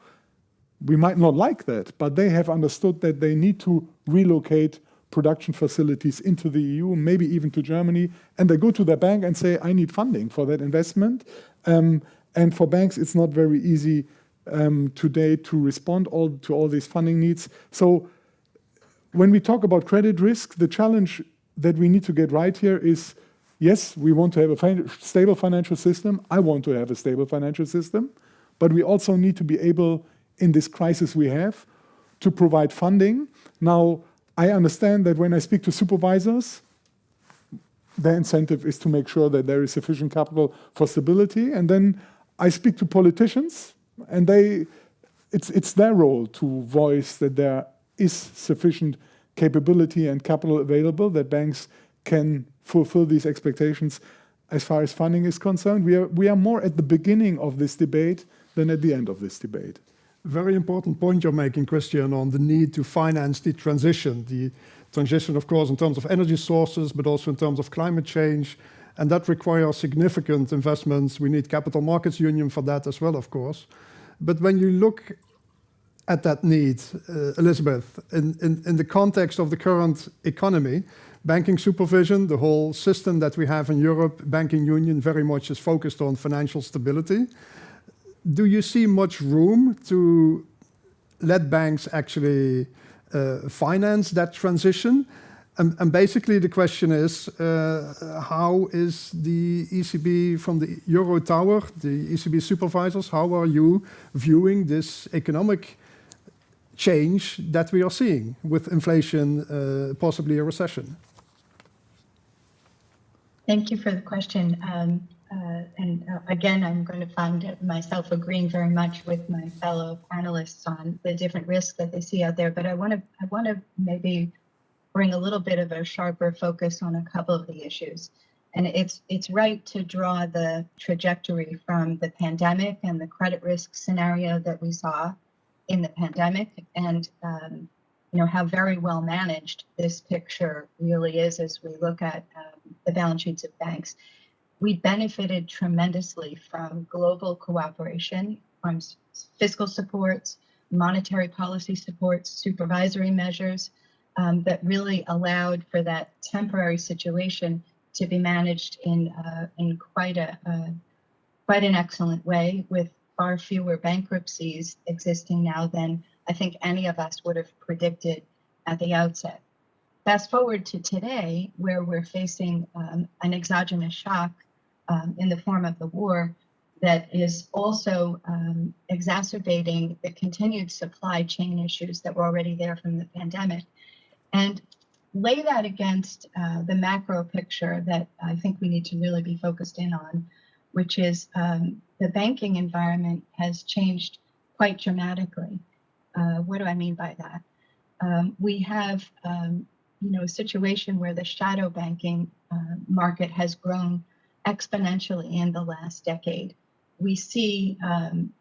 we might not like that, but they have understood that they need to relocate production facilities into the EU, maybe even to Germany, and they go to their bank and say, I need funding for that investment. Um, and for banks, it's not very easy um, today to respond all, to all these funding needs. So when we talk about credit risk, the challenge that we need to get right here is, yes, we want to have a fin stable financial system. I want to have a stable financial system. But we also need to be able, in this crisis we have, to provide funding. Now, I understand that when I speak to supervisors, their incentive is to make sure that there is sufficient capital for stability. And then I speak to politicians, and they, it's, it's their role to voice that there is sufficient capability and capital available that banks can fulfill these expectations as far as funding is concerned. We are, we are more at the beginning of this debate than at the end of this debate. Very important point you're making, Christian, on the need to finance the transition. The transition, of course, in terms of energy sources, but also in terms of climate change. And that requires significant investments. We need capital markets union for that as well, of course. But when you look at that need, uh, Elizabeth, in, in, in the context of the current economy, banking supervision, the whole system that we have in Europe, banking union very much is focused on financial stability. Do you see much room to let banks actually uh, finance that transition? And, and, basically the question is, uh, how is the ECB from the Euro Tower, the ECB supervisors, how are you viewing this economic change that we are seeing with inflation, uh, possibly a recession? Thank you for the question. Um, uh, and uh, again, I'm going to find myself agreeing very much with my fellow panelists on the different risks that they see out there. But I want to I want to maybe bring a little bit of a sharper focus on a couple of the issues. And it's it's right to draw the trajectory from the pandemic and the credit risk scenario that we saw in the pandemic and um, you know how very well managed this picture really is as we look at um, the balance sheets of banks. We benefited tremendously from global cooperation, from fiscal supports, monetary policy supports, supervisory measures um, that really allowed for that temporary situation to be managed in uh, in quite a uh, quite an excellent way with far fewer bankruptcies existing now than I think any of us would have predicted at the outset. Fast forward to today, where we're facing um, an exogenous shock um, in the form of the war that is also um, exacerbating the continued supply chain issues that were already there from the pandemic. And lay that against uh, the macro picture that I think we need to really be focused in on, which is um, the banking environment has changed quite dramatically. Uh, what do I mean by that? Um, we have, um, you know, a situation where the shadow banking uh, market has grown exponentially in the last decade. We see um,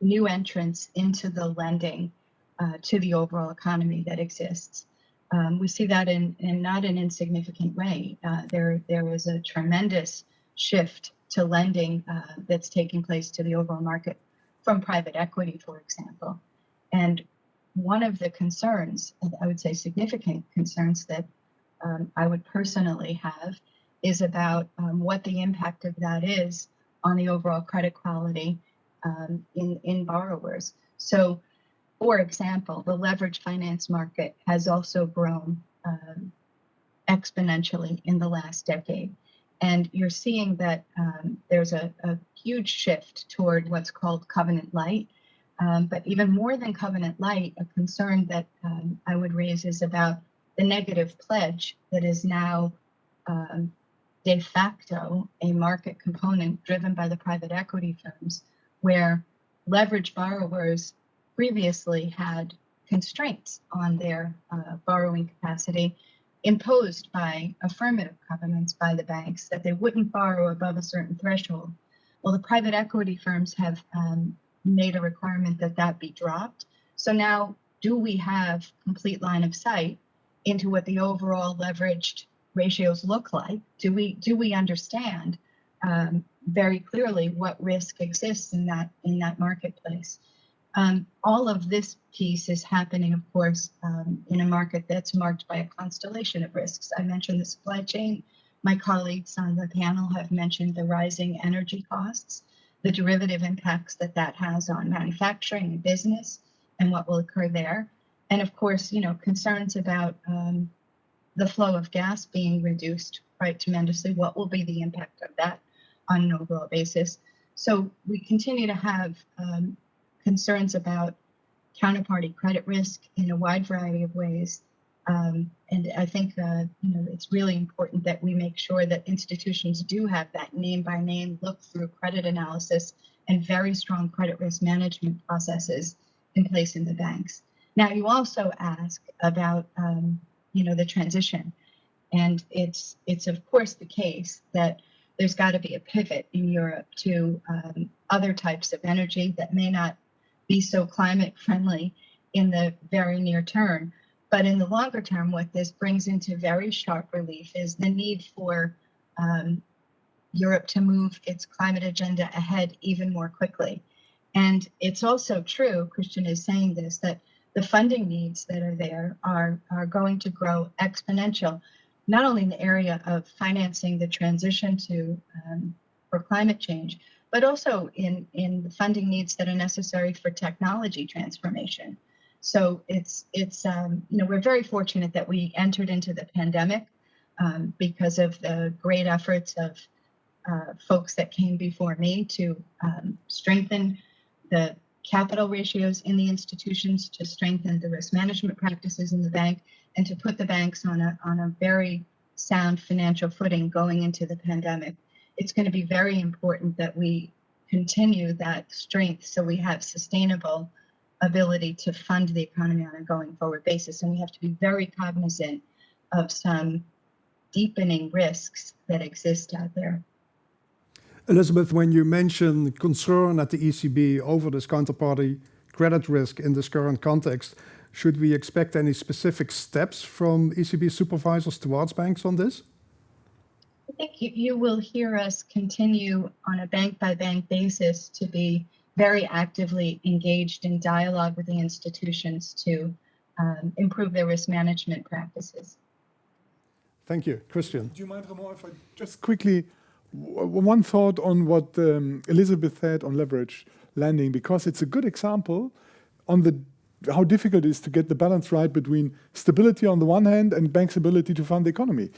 new entrants into the lending uh, to the overall economy that exists. Um, we see that in, in not an insignificant way. Uh, there, there is a tremendous shift to lending uh, that's taking place to the overall market from private equity, for example. And one of the concerns, I would say significant concerns that um, I would personally have is about um, what the impact of that is on the overall credit quality um, in, in borrowers. So, for example, the leverage finance market has also grown um, exponentially in the last decade. And you're seeing that um, there's a, a, huge shift toward what's called covenant light. Um, but even more than covenant light, a concern that um, I would raise is about the negative pledge that is now um, de facto a market component driven by the private equity firms, where leverage borrowers previously had constraints on their uh, borrowing capacity imposed by affirmative covenants by the banks that they wouldn't borrow above a certain threshold. Well, the private equity firms have um, made a requirement that that be dropped. So now, do we have complete line of sight into what the overall leveraged ratios look like? Do we do we understand um, very clearly what risk exists in that in that marketplace? Um, all of this piece is happening, of course, um, in a market that's marked by a constellation of risks. I mentioned the supply chain. My colleagues on the panel have mentioned the rising energy costs, the derivative impacts that that has on manufacturing and business, and what will occur there. And of course, you know, concerns about um, the flow of gas being reduced quite tremendously. What will be the impact of that on an overall basis? So we continue to have um, concerns about counterparty credit risk in a wide variety of ways. Um, and I think uh, you know it's really important that we make sure that institutions do have that name by name look through credit analysis and very strong credit risk management processes in place in the banks. Now, you also ask about um, you know the transition, and it's it's of course the case that there's got to be a pivot in Europe to um, other types of energy that may not be so climate friendly in the very near term. But in the longer term, what this brings into very sharp relief is the need for um, Europe to move its climate agenda ahead even more quickly. And it's also true, Christian is saying this, that the funding needs that are there are, are going to grow exponential, not only in the area of financing the transition to um, for climate change, but also in, in the funding needs that are necessary for technology transformation. So it's, it's um, you know, we're very fortunate that we entered into the pandemic um, because of the great efforts of uh, folks that came before me to um, strengthen the capital ratios in the institutions, to strengthen the risk management practices in the bank, and to put the banks on a, on a very sound financial footing going into the pandemic it's going to be very important that we continue that strength so we have sustainable ability to fund the economy on a going forward basis. And we have to be very cognizant of some deepening risks that exist out there. Elizabeth, when you mention concern at the ECB over this counterparty credit risk in this current context, should we expect any specific steps from ECB supervisors towards banks on this? I think you, you will hear us continue on a bank by bank basis to be very actively engaged in dialogue with the institutions to um, improve their risk management practices. Thank you. Christian. Do you mind, Ramon, if I just quickly, one thought on what um, Elizabeth said on leverage lending, because it's a good example on the how difficult it is to get the balance right between stability on the one hand and banks' ability to fund the economy.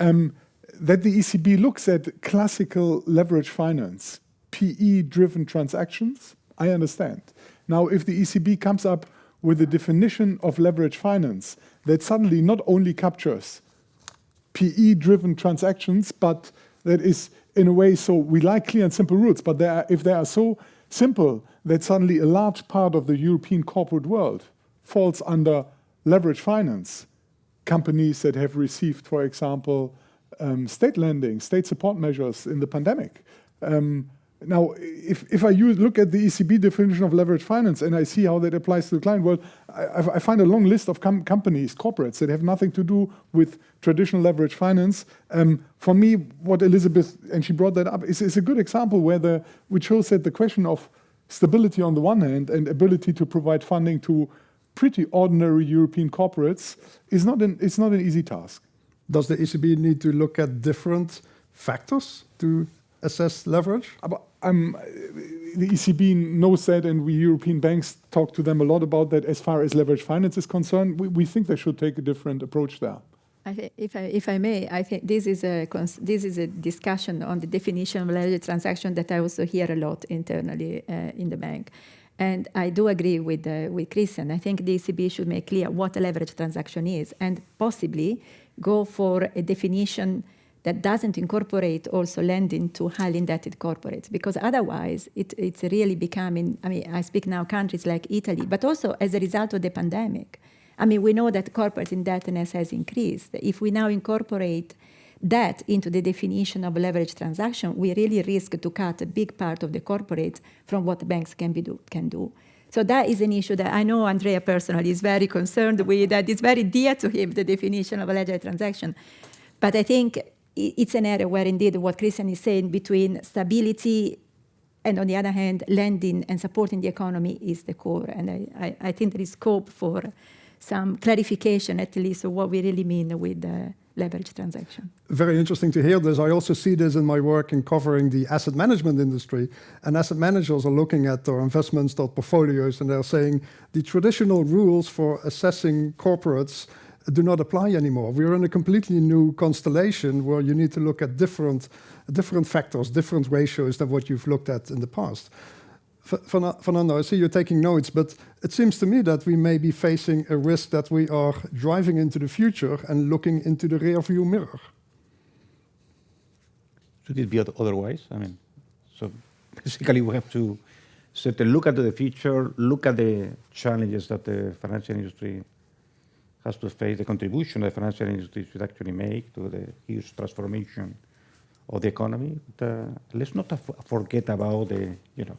Um, that the ECB looks at classical leverage finance, PE-driven transactions, I understand. Now, if the ECB comes up with a definition of leverage finance that suddenly not only captures PE-driven transactions, but that is in a way so we like clear and simple rules, but they are, if they are so simple that suddenly a large part of the European corporate world falls under leverage finance, companies that have received, for example, um, state lending, state support measures in the pandemic. Um, now, if, if I use, look at the ECB definition of leverage finance and I see how that applies to the client world, I, I find a long list of com companies, corporates that have nothing to do with traditional leverage finance. Um, for me, what Elizabeth, and she brought that up, is, is a good example where the, which shows that the question of stability on the one hand and ability to provide funding to pretty ordinary European corporates is not an, it's not an easy task. Does the ECB need to look at different factors to assess leverage? Um, the ECB knows that, and we European banks talk to them a lot about that. As far as leverage finance is concerned, we, we think they should take a different approach there. I if, I, if I may, I think this is a this is a discussion on the definition of leverage transaction that I also hear a lot internally uh, in the bank. And I do agree with, uh, with Christian. I think the ECB should make clear what a leverage transaction is and possibly go for a definition that doesn't incorporate also lending to highly indebted corporates because otherwise it, it's really becoming i mean i speak now countries like italy but also as a result of the pandemic. I mean we know that corporate indebtedness has increased. If we now incorporate that into the definition of leverage transaction we really risk to cut a big part of the corporates from what banks can, be do, can do so that is an issue that I know Andrea personally is very concerned with, that is very dear to him, the definition of a leverage transaction. But I think it's an area where indeed what Christian is saying between stability and on the other hand, lending and supporting the economy is the core. And I, I, I think there is scope for some clarification, at least, of what we really mean with the leverage transaction. Very interesting to hear this. I also see this in my work in covering the asset management industry. And asset managers are looking at their investments, their portfolios, and they're saying the traditional rules for assessing corporates do not apply anymore. We're in a completely new constellation where you need to look at different, different factors, different ratios than what you've looked at in the past. Fernando, I see you're taking notes, but it seems to me that we may be facing a risk that we are driving into the future and looking into the rearview mirror. Should it be otherwise? I mean, so basically we have to certainly look at the future, look at the challenges that the financial industry has to face the contribution the financial industry should actually make to the huge transformation of the economy. But, uh, let's not forget about the, you know,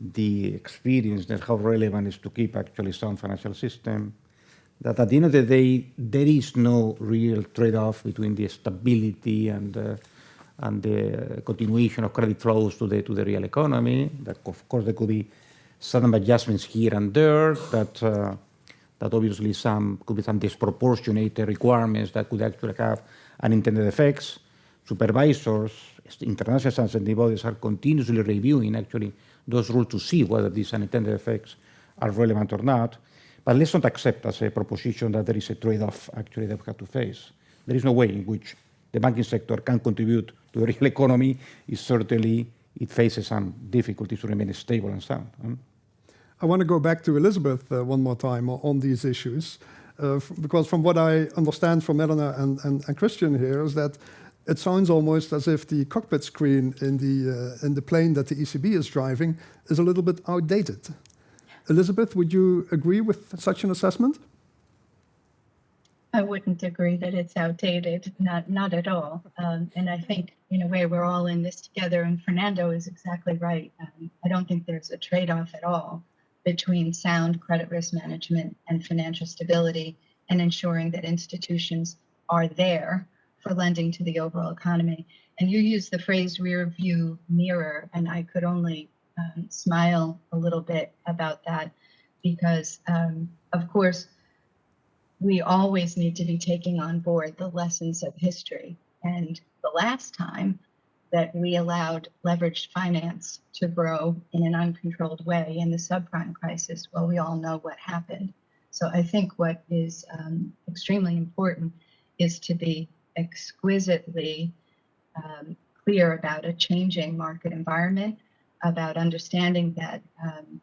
the experience that how relevant is to keep actually sound financial system. That at the end of the day, there is no real trade-off between the stability and uh, and the continuation of credit flows to the to the real economy. That of course there could be some adjustments here and there. That uh, that obviously some could be some disproportionate requirements that could actually have unintended effects. Supervisors, international standard bodies are continuously reviewing actually those rules to see whether these unintended effects are relevant or not. But let's not accept as a proposition that there is a trade-off actually that we have to face. There is no way in which the banking sector can contribute to the real economy. It certainly it faces some difficulties to remain stable and sound. I want to go back to Elizabeth uh, one more time on these issues, uh, because from what I understand from Elena and, and, and, Christian here is that it sounds almost as if the cockpit screen in the, uh, in the plane that the ECB is driving is a little bit outdated. Elizabeth, would you agree with such an assessment? I wouldn't agree that it's outdated, not not at all. Um, and I think in a way we're all in this together. And Fernando is exactly right. Um, I don't think there's a trade-off at all between sound credit risk management and financial stability and ensuring that institutions are there for lending to the overall economy. And you use the phrase rear view mirror, and I could only um, smile a little bit about that because, um, of course, we always need to be taking on board the lessons of history. And the last time that we allowed leveraged finance to grow in an uncontrolled way in the subprime crisis, well, we all know what happened. So I think what is um, extremely important is to be exquisitely um, clear about a changing market environment, about understanding that um,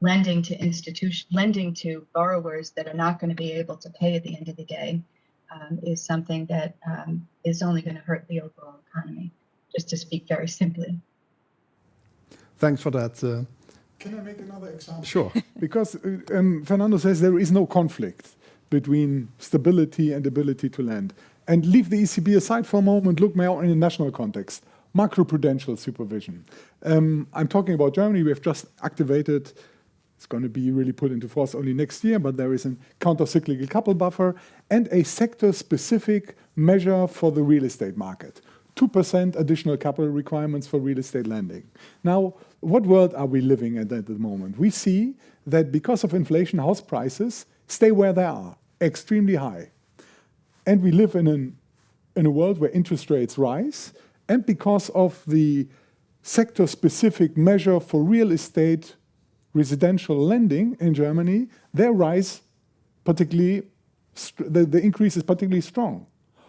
lending to institution, lending to borrowers that are not going to be able to pay at the end of the day um, is something that um, is only going to hurt the overall economy, just to speak very simply. Thanks for that. Uh, Can I make another example? Sure. because uh, um, Fernando says there is no conflict between stability and ability to lend. And leave the ECB aside for a moment, look more in a national context. Macroprudential supervision. Um, I'm talking about Germany. We have just activated it's going to be really put into force only next year, but there is a counter-cyclical couple buffer and a sector-specific measure for the real estate market. 2% additional capital requirements for real estate lending. Now, what world are we living in at the moment? We see that because of inflation, house prices stay where they are, extremely high. And we live in, an, in a world where interest rates rise, and because of the sector-specific measure for real estate residential lending in Germany, their rise particularly, the, the increase is particularly strong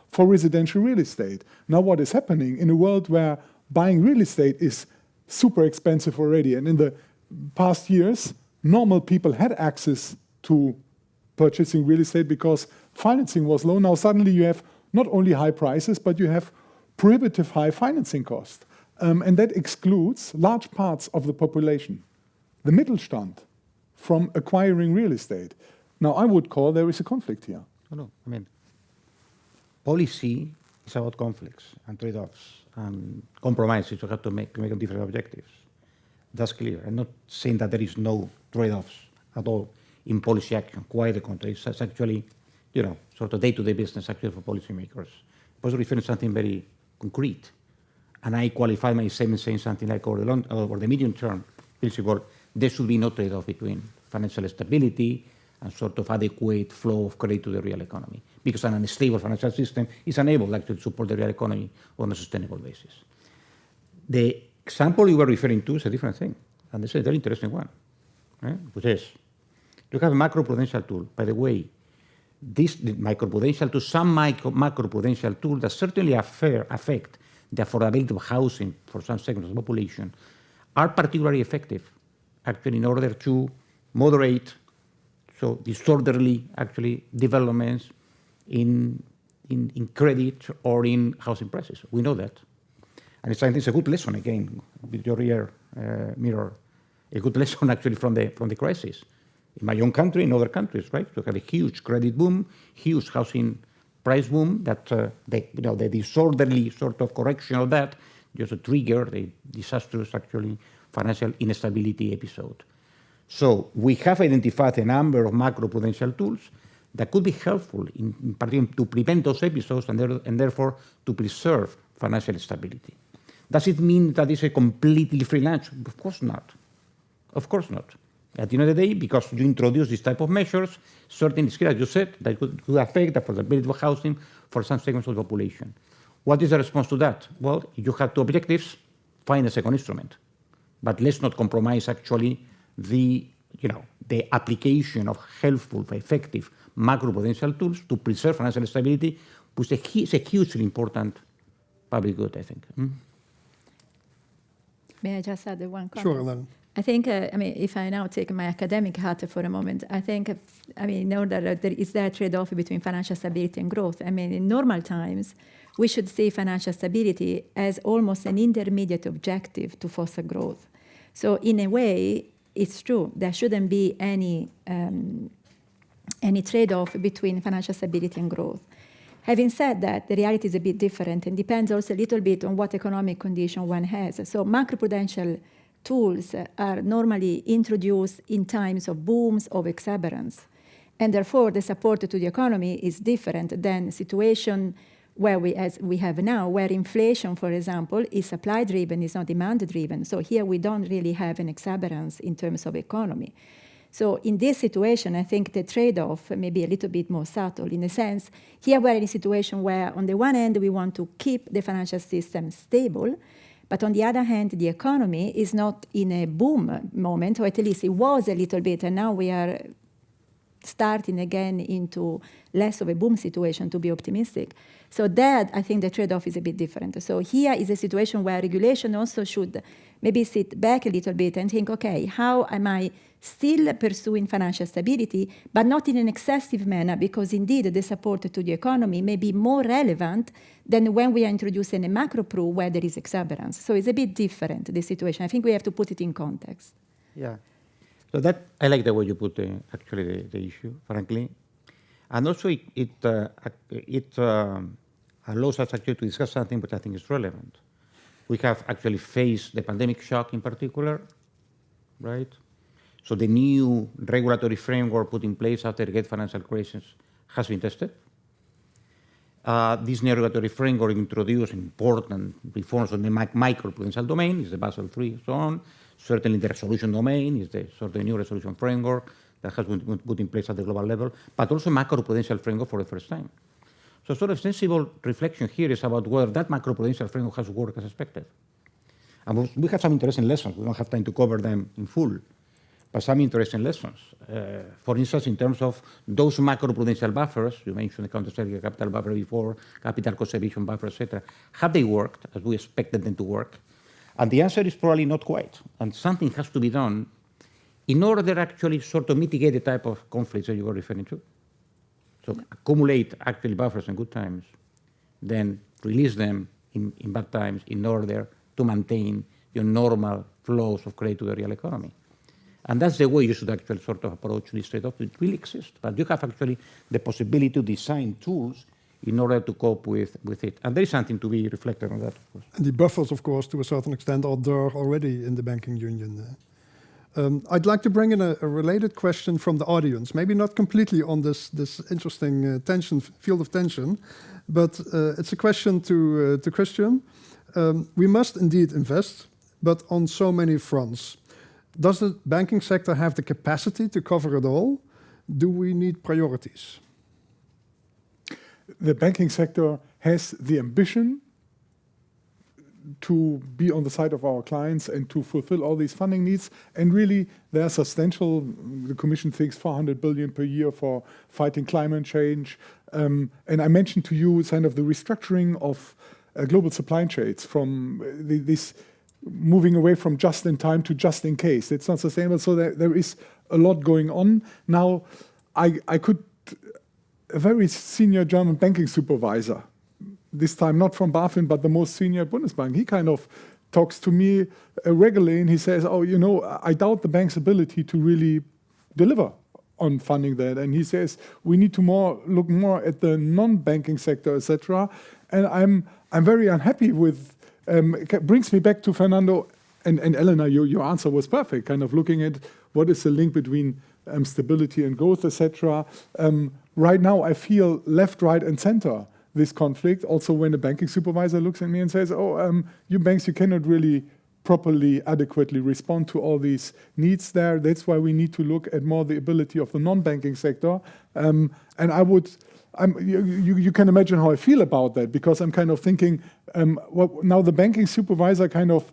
for residential real estate. Now what is happening in a world where buying real estate is super expensive already, and in the past years, normal people had access to purchasing real estate because financing was low. Now suddenly you have not only high prices, but you have prohibitive high financing costs. Um, and that excludes large parts of the population, the Mittelstand, from acquiring real estate. Now, I would call there is a conflict here. No, no. I mean, policy is about conflicts and trade-offs and compromises. You have to make, make different objectives. That's clear. I'm not saying that there is no trade-offs at all in policy action. Quite the contrary. It's actually, you know, sort of day-to-day business actually for policymakers. I was referring to something very concrete. And I qualify my statement saying something like over the, long, over the medium term principle, there should be no trade-off between financial stability and sort of adequate flow of credit to the real economy. Because an unstable financial system is unable actually to support the real economy on a sustainable basis. The example you were referring to is a different thing, and this is a very interesting one, right? which is you have a macroprudential tool. By the way, this macroprudential to some micro, macroprudential tool that certainly affect the affordability of housing for some segments of the population are particularly effective, actually, in order to moderate so disorderly actually developments in, in, in credit or in housing prices. We know that. And it's, I think it's a good lesson, again, with your rear uh, mirror, a good lesson actually from the, from the crisis. In my own country, in other countries, right? We have a huge credit boom, huge housing price boom that uh, the, you know, the disorderly sort of correction of that just triggered a disastrous, actually, financial instability episode. So we have identified a number of macroprudential tools that could be helpful in, in particular to prevent those episodes and, there, and, therefore to preserve financial stability. Does it mean that it's a completely free lunch? Of course not. Of course not. At the end of the day, because you introduce this type of measures, certain skills, as you said, that could, could affect the affordability of housing for some segments of the population. What is the response to that? Well, you have two objectives, find a second instrument. But let's not compromise actually the, you know, the application of helpful, effective macroprudential tools to preserve financial stability, which is a hugely important public good, I think. Mm? May I just add one comment? Sure, then. I think, uh, I mean, if I now take my academic hat for a moment, I think, I mean, in order that there is that trade-off between financial stability and growth. I mean, in normal times, we should see financial stability as almost an intermediate objective to foster growth. So in a way, it's true, there shouldn't be any, um, any trade-off between financial stability and growth. Having said that, the reality is a bit different and depends also a little bit on what economic condition one has. So macroprudential tools are normally introduced in times of booms of exuberance. And therefore, the support to the economy is different than situation where we, as we have now, where inflation, for example, is supply-driven, is not demand-driven. So here we don't really have an exuberance in terms of economy. So in this situation, I think the trade-off may be a little bit more subtle in a sense. Here we're in a situation where, on the one hand, we want to keep the financial system stable, but on the other hand, the economy is not in a boom moment, or at least it was a little bit, and now we are starting again into less of a boom situation to be optimistic. So that, I think the trade-off is a bit different. So here is a situation where regulation also should maybe sit back a little bit and think, okay, how am I still pursuing financial stability, but not in an excessive manner, because indeed the support to the economy may be more relevant than when we are introducing a macro pro where there is exuberance. So it's a bit different, the situation. I think we have to put it in context. Yeah. So that, I like the way you put the, actually the, the issue, frankly. And also it, it, uh, it um, allows us actually to discuss something which I think is relevant. We have actually faced the pandemic shock in particular, right? So the new regulatory framework put in place after the great financial crisis has been tested. Uh, this new regulatory framework introduced important reforms on the microprudential domain, is the Basel III, so on. Certainly the resolution domain is the sort of new resolution framework that has been put in place at the global level, but also macroprudential framework for the first time. So sort of sensible reflection here is about whether that macroprudential framework has worked as expected. And we have some interesting lessons. We don't have time to cover them in full but some interesting lessons. Uh, for instance, in terms of those macroprudential buffers, you mentioned the countercyclical capital buffer before, capital conservation buffer, etc. Have they worked as we expected them to work? And the answer is probably not quite. And something has to be done in order to actually sort of mitigate the type of conflicts that you were referring to. So accumulate actually buffers in good times then release them in, in bad times in order to maintain your normal flows of credit to the real economy. And that's the way you should actually sort of approach this trade-off. It will exist, but you have actually the possibility to design tools in order to cope with, with it. And there is something to be reflected on that, of course. And the buffers, of course, to a certain extent, are there already in the banking union. Um, I'd like to bring in a, a, related question from the audience, maybe not completely on this, this interesting uh, tension, field of tension, but uh, it's a question to, uh, to Christian. Um, we must indeed invest, but on so many fronts. Does the banking sector have the capacity to cover it all? Do we need priorities? The banking sector has the ambition to be on the side of our clients and to fulfill all these funding needs. And really, they are substantial. The Commission thinks 400 billion per year for fighting climate change. Um, and I mentioned to you kind of the restructuring of uh, global supply chains from uh, the, this moving away from just in time to just in case. It's not sustainable. So there, there is a lot going on. Now, I, I could, a very senior German banking supervisor, this time not from BaFin, but the most senior Bundesbank, he kind of talks to me uh, regularly and he says, oh, you know, I doubt the bank's ability to really deliver on funding that. And he says, we need to more look more at the non-banking sector, etc. And I'm, I'm very unhappy with um, brings me back to Fernando and, and Elena, your, your answer was perfect, kind of looking at what is the link between um, stability and growth, etc. Um, right now, I feel left, right, and center this conflict. Also, when the banking supervisor looks at me and says, oh, um, you banks, you cannot really properly, adequately respond to all these needs there. That's why we need to look at more the ability of the non-banking sector. Um, and I would you, you, you, can imagine how I feel about that because I'm kind of thinking, um, well, now the banking supervisor kind of,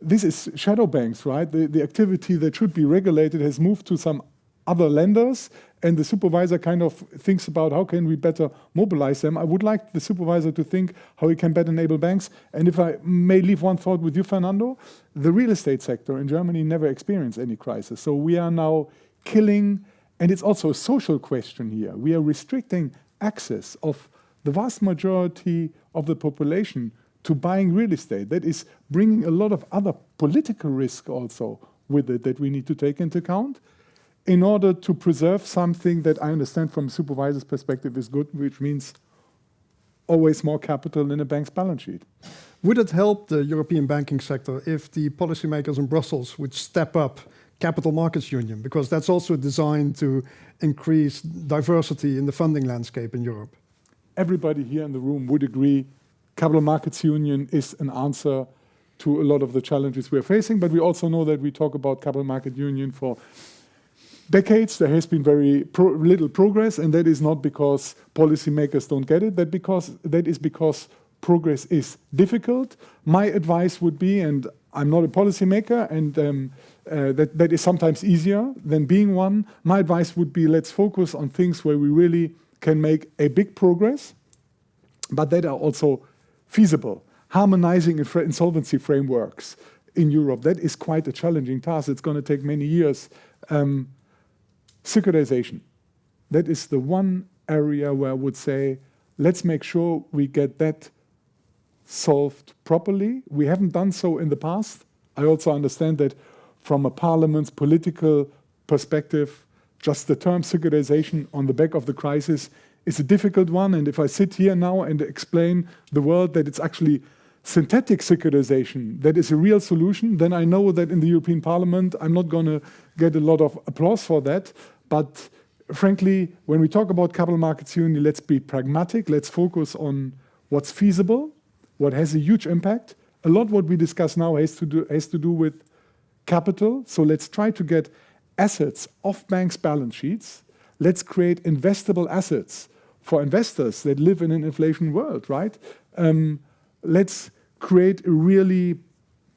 this is shadow banks, right? The, the activity that should be regulated has moved to some other lenders and the supervisor kind of thinks about how can we better mobilize them. I would like the supervisor to think how he can better enable banks. And if I may leave one thought with you, Fernando, the real estate sector in Germany never experienced any crisis. So we are now killing and it's also a social question here. We are restricting access of the vast majority of the population to buying real estate. That is bringing a lot of other political risk also with it that we need to take into account in order to preserve something that I understand from a supervisor's perspective is good, which means always more capital in a bank's balance sheet. Would it help the European banking sector if the policymakers in Brussels would step up capital markets union, because that's also designed to increase diversity in the funding landscape in Europe. Everybody here in the room would agree capital markets union is an answer to a lot of the challenges we're facing, but we also know that we talk about capital market union for decades. There has been very pro little progress, and that is not because policymakers don't get it, that, because, that is because progress is difficult. My advice would be, and I'm not a policymaker, and um, uh, that, that is sometimes easier than being one. My advice would be let's focus on things where we really can make a big progress, but that are also feasible. Harmonizing insolvency frameworks in Europe, that is quite a challenging task. It's going to take many years. Um, securitization, that is the one area where I would say, let's make sure we get that solved properly. We haven't done so in the past. I also understand that from a parliament's political perspective, just the term securitization on the back of the crisis is a difficult one. And if I sit here now and explain the world that it's actually synthetic securitization that is a real solution, then I know that in the European Parliament I'm not going to get a lot of applause for that. But frankly, when we talk about capital markets union, let's be pragmatic. Let's focus on what's feasible, what has a huge impact. A lot what we discuss now has to do, has to do with capital. So let's try to get assets off banks' balance sheets. Let's create investable assets for investors that live in an inflation world, right? Um, let's create a really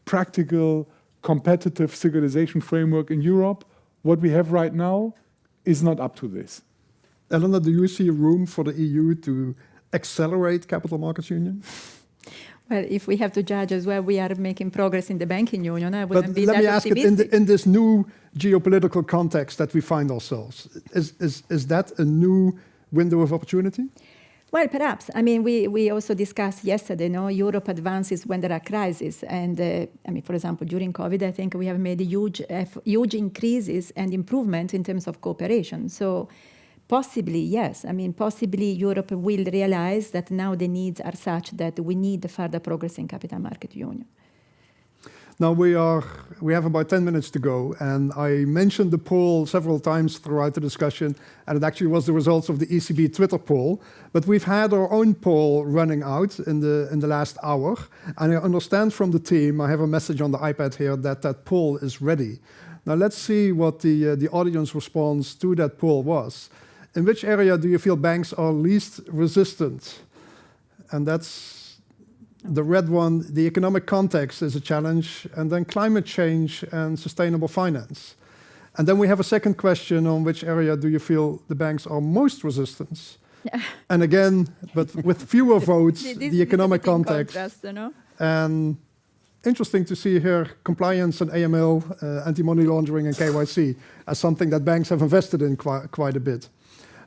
practical, competitive securitization framework in Europe. What we have right now is not up to this. Elena, do you see room for the EU to accelerate capital markets union? Well, if we have to judge as well, we are making progress in the banking union. I wouldn't but be let that me ask optimistic. it in, the, in, this new geopolitical context that we find ourselves, is, is, is that a new window of opportunity? Well, perhaps. I mean, we, we also discussed yesterday, no, Europe advances when there are crises. And uh, I mean, for example, during COVID, I think we have made huge, huge increases and improvement in terms of cooperation. So possibly, yes. I mean, possibly Europe will realize that now the needs are such that we need further progress in capital market union. Now we are we have about 10 minutes to go, and I mentioned the poll several times throughout the discussion, and it actually was the results of the ECB Twitter poll. But we've had our own poll running out in the in the last hour, and I understand from the team, I have a message on the iPad here that that poll is ready. Now let's see what the uh, the audience response to that poll was. In which area do you feel banks are least resistant? And that's the red one, the economic context is a challenge, and then climate change and sustainable finance. And then we have a second question on which area do you feel the banks are most resistant? and again, but with fewer votes, the economic context. contrast, you know? And interesting to see here compliance and AML, uh, anti-money laundering and KYC as something that banks have invested in qui quite a bit.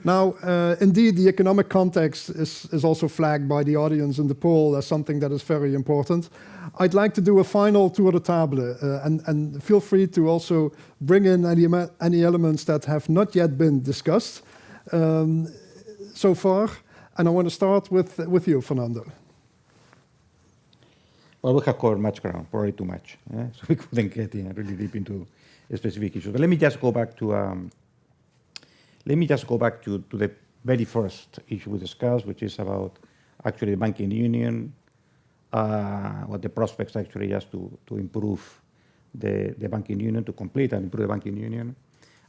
Now, uh, indeed, the economic context is, is also flagged by the audience in the poll as something that is very important. I'd like to do a final tour de table, uh, and, and feel free to also bring in any, any elements that have not yet been discussed um, so far. And I want to start with, with you, Fernando. Well, we have covered much ground, probably too much. eh? So we couldn't get in really deep into specific issues. But let me just go back to um, let me just go back to, to the very first issue we discussed, which is about actually the banking union, uh, what the prospects actually just to, to improve the, the banking union, to complete and improve the banking union.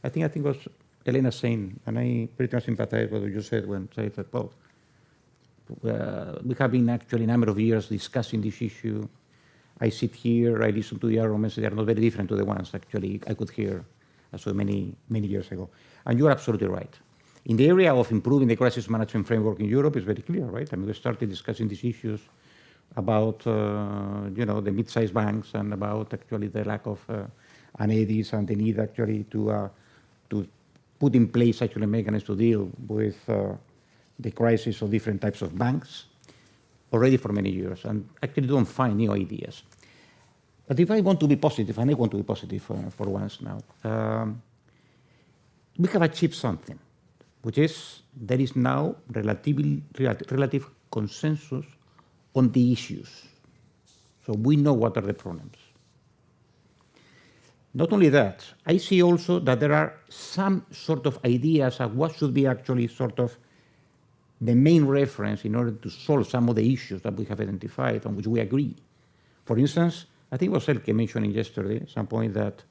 I think I think was Elena saying, and I pretty much sympathize with what you said when said that, well, uh, we have been actually a number of years discussing this issue. I sit here, I listen to the arguments, they are not very different to the ones actually I could hear so many, many years ago. And you're absolutely right. In the area of improving the crisis management framework in Europe, it's very clear, right? I mean, we started discussing these issues about, uh, you know, the mid-sized banks and about actually the lack of uh, an EDIS and the need actually to, uh, to put in place actually mechanisms to deal with uh, the crisis of different types of banks already for many years and actually don't find new ideas. But if I want to be positive, and I want to be positive uh, for once now, um, we have achieved something, which is there is now relatively, rel- relative consensus on the issues. So we know what are the problems. Not only that, I see also that there are some sort of ideas of what should be actually sort of the main reference in order to solve some of the issues that we have identified on which we agree. For instance, I think it was Elke mentioning yesterday at some point that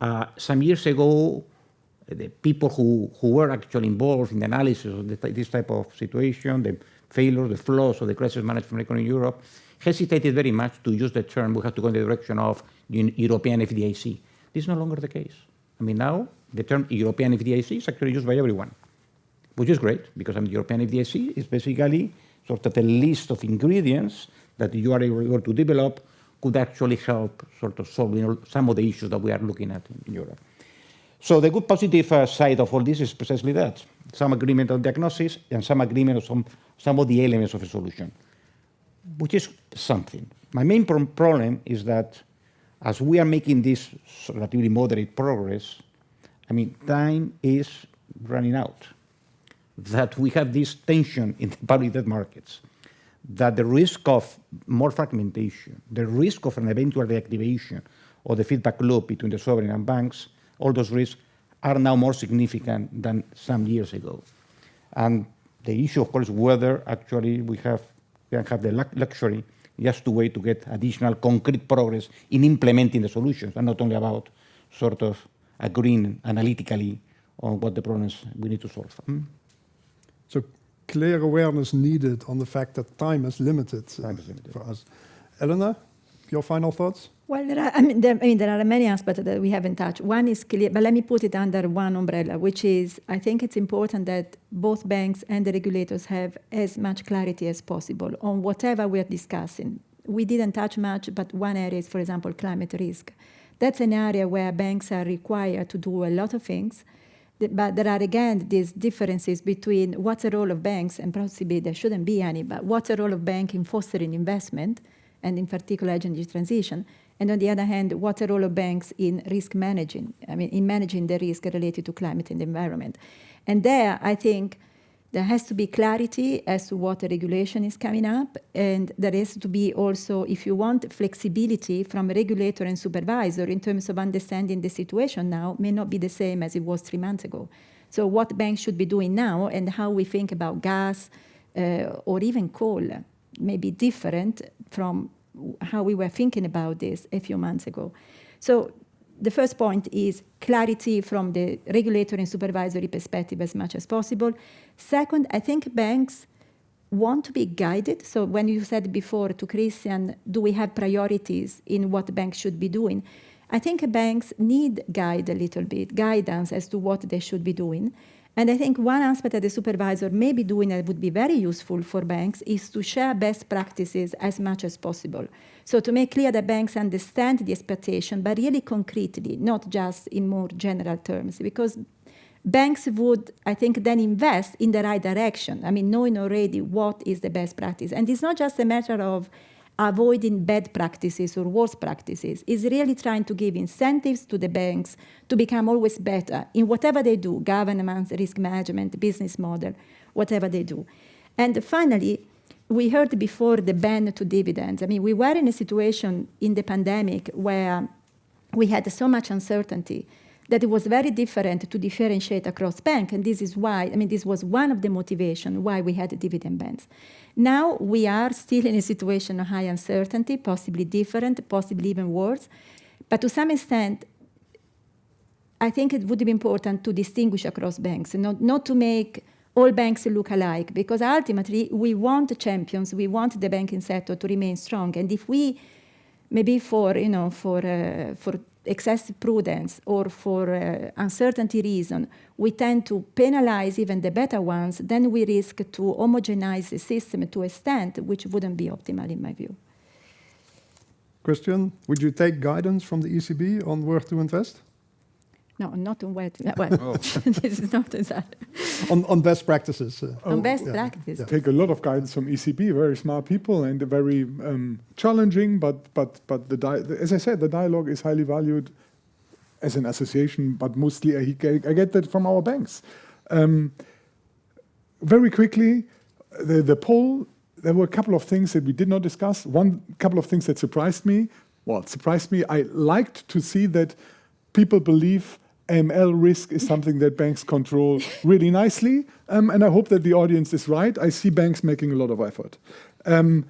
uh, some years ago, Uh, the people who, who were actually involved in the analysis of the, this type of situation, the failures, the flaws of the crisis management in Europe, hesitated very much to use the term we have to go in the direction of Eu- European FDIC. This is no longer the case. I mean, now the term European FDIC is actually used by everyone, which is great because I mean, European FDIC is basically sort of a list of ingredients that you are able to develop could actually help sort of solving some of the issues that we are looking at in Europe. So the good positive uh, side of all this is precisely that. Some agreement on diagnosis and some agreement on some, some of the elements of a solution, which is something. My main pro- problem is that as we are making this relatively moderate progress, I mean, time is running out. That we have this tension in the public debt markets, that the risk of more fragmentation, the risk of an eventual reactivation of the feedback loop between the sovereign and banks, all those risks are now more significant than some years ago. And the issue, of course, whether actually we have we can have the luxury just to wait to get additional concrete progress in implementing the solutions, and not only about sort of agreeing analytically on what the problems we need to solve. Hmm? So clear awareness needed on the fact that time is limited, Time is limited. for us. Elena, your final thoughts? Well, there are, I, mean, there, I mean, there are many aspects that we haven't touched. One is clear, but let me put it under one umbrella, which is I think it's important that both banks and the regulators have as much clarity as possible on whatever we're discussing. We didn't touch much, but one area is, for example, climate risk. That's an area where banks are required to do a lot of things. But there are again these differences between what's the role of banks, and possibly there shouldn't be any, but what's the role of bank in fostering investment, and in particular energy transition, and on the other hand, what's the role of banks in risk managing, I mean, in managing the risk related to climate and the environment. And there, I think there has to be clarity as to what the regulation is coming up, and there has to be also, if you want, flexibility from regulator and supervisor in terms of understanding the situation now may not be the same as it was three months ago. So what banks should be doing now and how we think about gas uh, or even coal may be different from how we were thinking about this a few months ago. So the first point is clarity from the regulatory and supervisory perspective as much as possible. Second, I think banks want to be guided. So when you said before to Christian, do we have priorities in what banks should be doing? I think banks need guide a little bit, guidance as to what they should be doing. And I think one aspect that the supervisor may be doing that would be very useful for banks is to share best practices as much as possible. So to make clear that banks understand the expectation, but really concretely, not just in more general terms, because banks would, I think, then invest in the right direction. I mean, knowing already what is the best practice. And it's not just a matter of avoiding bad practices or worse practices. Is really trying to give incentives to the banks to become always better in whatever they do, governance, risk management, business model, whatever they do. And finally, we heard before the ban to dividends. I mean, we were in a situation in the pandemic where we had so much uncertainty that it was very different to differentiate across bank. And this is why, I mean, this was one of the motivation why we had dividend bans. Now we are still in a situation of high uncertainty, possibly different, possibly even worse. But to some extent, I think it would be important to distinguish across banks, not, not to make all banks look alike, because ultimately we want champions, we want the banking sector to remain strong. And if we, maybe for, you know, for, uh, for excessive prudence or for uh, uncertainty reason, we tend to penalize even the better ones, then we risk to homogenize the system to a extent which wouldn't be optimal in my view. Christian, would you take guidance from the ECB on where to invest? No, not on where to, well, oh. this is not that. on, on best practices. Uh, on best yeah, practices. Yeah. Take a lot of guidance from ECB, very smart people and very um, challenging, but, but, but the as I said, the dialogue is highly valued as an association, but mostly I, I get that from our banks. Um, very quickly, the, the poll, there were a couple of things that we did not discuss. One couple of things that surprised me. Well, it surprised me. I liked to see that people believe AML risk is something that banks control really nicely. Um, and I hope that the audience is right. I see banks making a lot of effort. Um,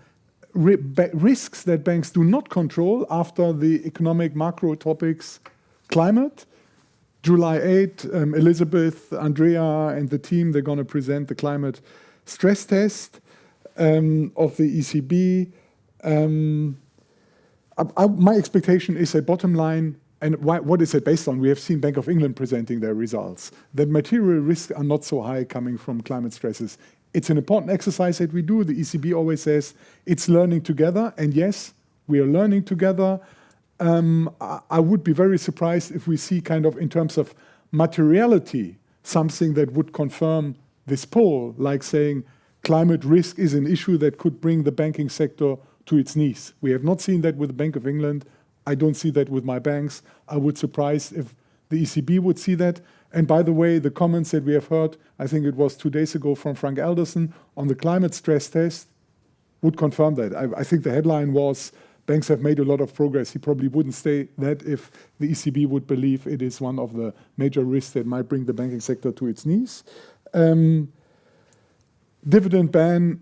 risks that banks do not control after the economic macro topics climate. July 8, um, Elizabeth, Andrea, and the team, they're going to present the climate stress test um, of the ECB. Um, I, I, my expectation is a bottom line and why, what is it based on? We have seen Bank of England presenting their results. That material risks are not so high coming from climate stresses. It's an important exercise that we do. The ECB always says it's learning together. And yes, we are learning together. Um, I, I would be very surprised if we see kind of in terms of materiality, something that would confirm this poll, like saying climate risk is an issue that could bring the banking sector to its knees. We have not seen that with the Bank of England. I don't see that with my banks. I would surprise if the ECB would see that. And by the way, the comments that we have heard, I think it was two days ago from Frank Elderson on the climate stress test, would confirm that. I, I think the headline was, banks have made a lot of progress. He probably wouldn't say that if the ECB would believe it is one of the major risks that might bring the banking sector to its knees. Um, dividend ban,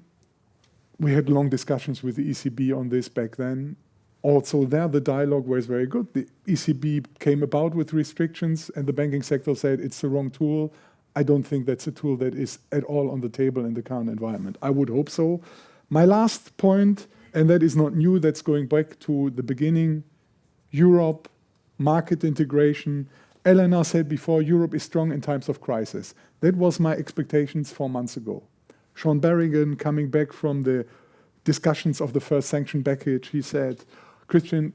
we had long discussions with the ECB on this back then also there the dialogue was very good. The ECB came about with restrictions and the banking sector said it's the wrong tool. I don't think that's a tool that is at all on the table in the current environment. I would hope so. My last point, and that is not new, that's going back to the beginning, Europe, market integration. Elena said before, Europe is strong in times of crisis. That was my expectations four months ago. Sean Berrigan coming back from the discussions of the first sanction package, he said, Christian,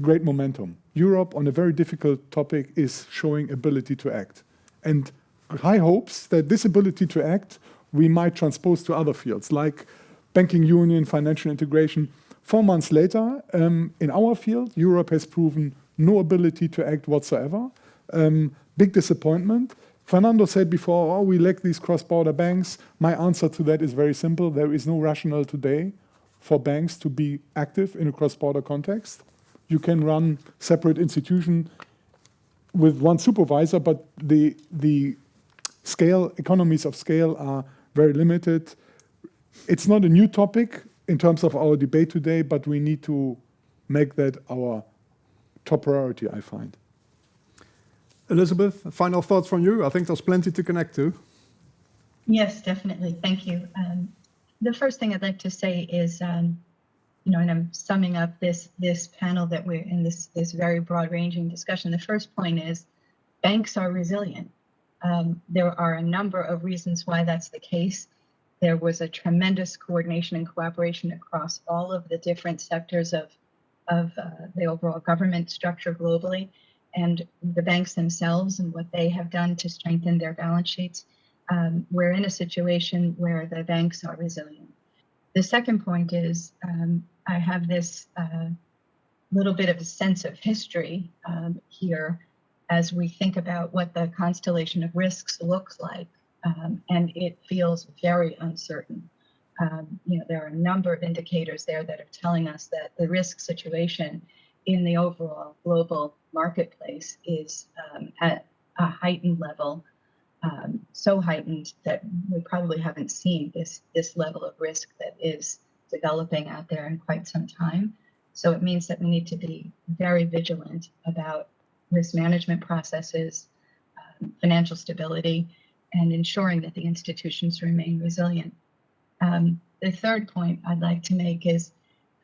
great momentum. Europe, on a very difficult topic, is showing ability to act. and high hopes that this ability to act we might transpose to other fields like banking union, financial integration. Four months later, um, in our field, Europe has proven no ability to act whatsoever. Um, big disappointment. Fernando said before, oh, we lack these cross-border banks. My answer to that is very simple. There is no rationale today for banks to be active in a cross-border context. You can run separate institution with one supervisor, but the, the scale, economies of scale are very limited. It's not a new topic in terms of our debate today, but we need to make that our top priority, I find. Elizabeth, final thoughts from you? I think there's plenty to connect to. Yes, definitely. Thank you. Um, the first thing I'd like to say is, um, you know, and I'm summing up this this panel that we're in this this very broad ranging discussion. The first point is banks are resilient. Um, there are a number of reasons why that's the case. There was a tremendous coordination and cooperation across all of the different sectors of of uh, the overall government structure globally, and the banks themselves and what they have done to strengthen their balance sheets um, we're in a situation where the banks are resilient. The second point is um, I have this uh, little bit of a sense of history um, here as we think about what the constellation of risks looks like, um, and it feels very uncertain. Um, you know, there are a number of indicators there that are telling us that the risk situation in the overall global marketplace is um, at a heightened level um, so heightened that we probably haven't seen this this level of risk that is developing out there in quite some time. So it means that we need to be very vigilant about risk management processes, um, financial stability, and ensuring that the institutions remain resilient. Um, the third point I'd like to make is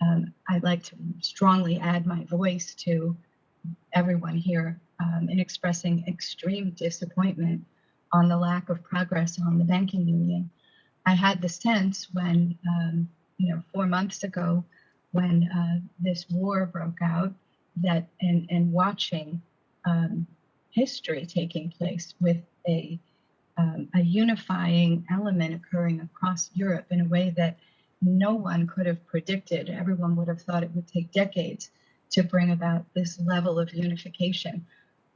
um, I'd like to strongly add my voice to everyone here um, in expressing extreme disappointment on the lack of progress on the banking union. I had the sense when, um, you know, four months ago, when uh, this war broke out, that and and watching um, history taking place with a um, a unifying element occurring across Europe in a way that no one could have predicted. Everyone would have thought it would take decades to bring about this level of unification.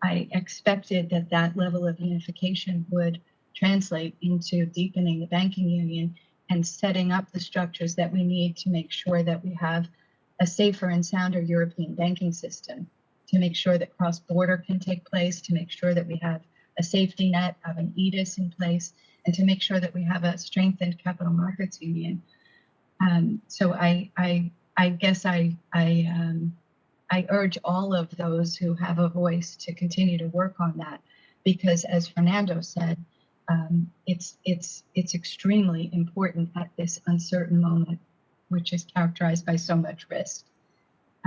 I expected that that level of unification would translate into deepening the banking union and setting up the structures that we need to make sure that we have a safer and sounder European banking system, to make sure that cross border can take place, to make sure that we have a safety net, of an EDIS in place, and to make sure that we have a strengthened capital markets union. Um, so I, I, I guess I, I um, I urge all of those who have a voice to continue to work on that, because as Fernando said, um, it's it's it's extremely important at this uncertain moment, which is characterized by so much risk.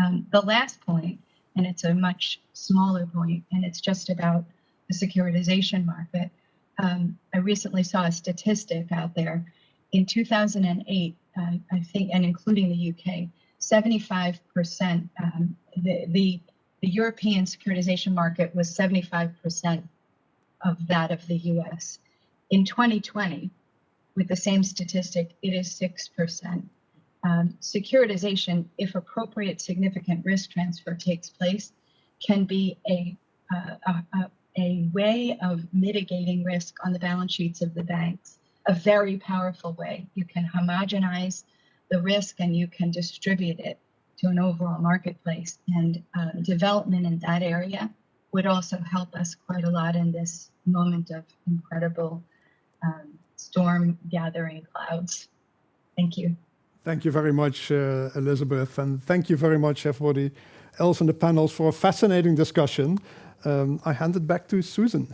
Um, the last point, and it's a much smaller point, and it's just about the securitization market. Um, I recently saw a statistic out there. In 2008, uh, I think, and including the UK, 75%, um, the, the, the European securitization market was 75% of that of the US. In 2020, with the same statistic, it is 6%. Um, securitization, if appropriate significant risk transfer takes place, can be a, uh, a, a, way of mitigating risk on the balance sheets of the banks, a very powerful way. You can homogenize the risk and you can distribute it to an overall marketplace. And uh, development in that area would also help us quite a lot in this moment of incredible um, storm gathering clouds. Thank you. Thank you very much, uh, Elizabeth, and thank you very much, everybody else in the panels, for a fascinating discussion. Um, I hand it back to Susan.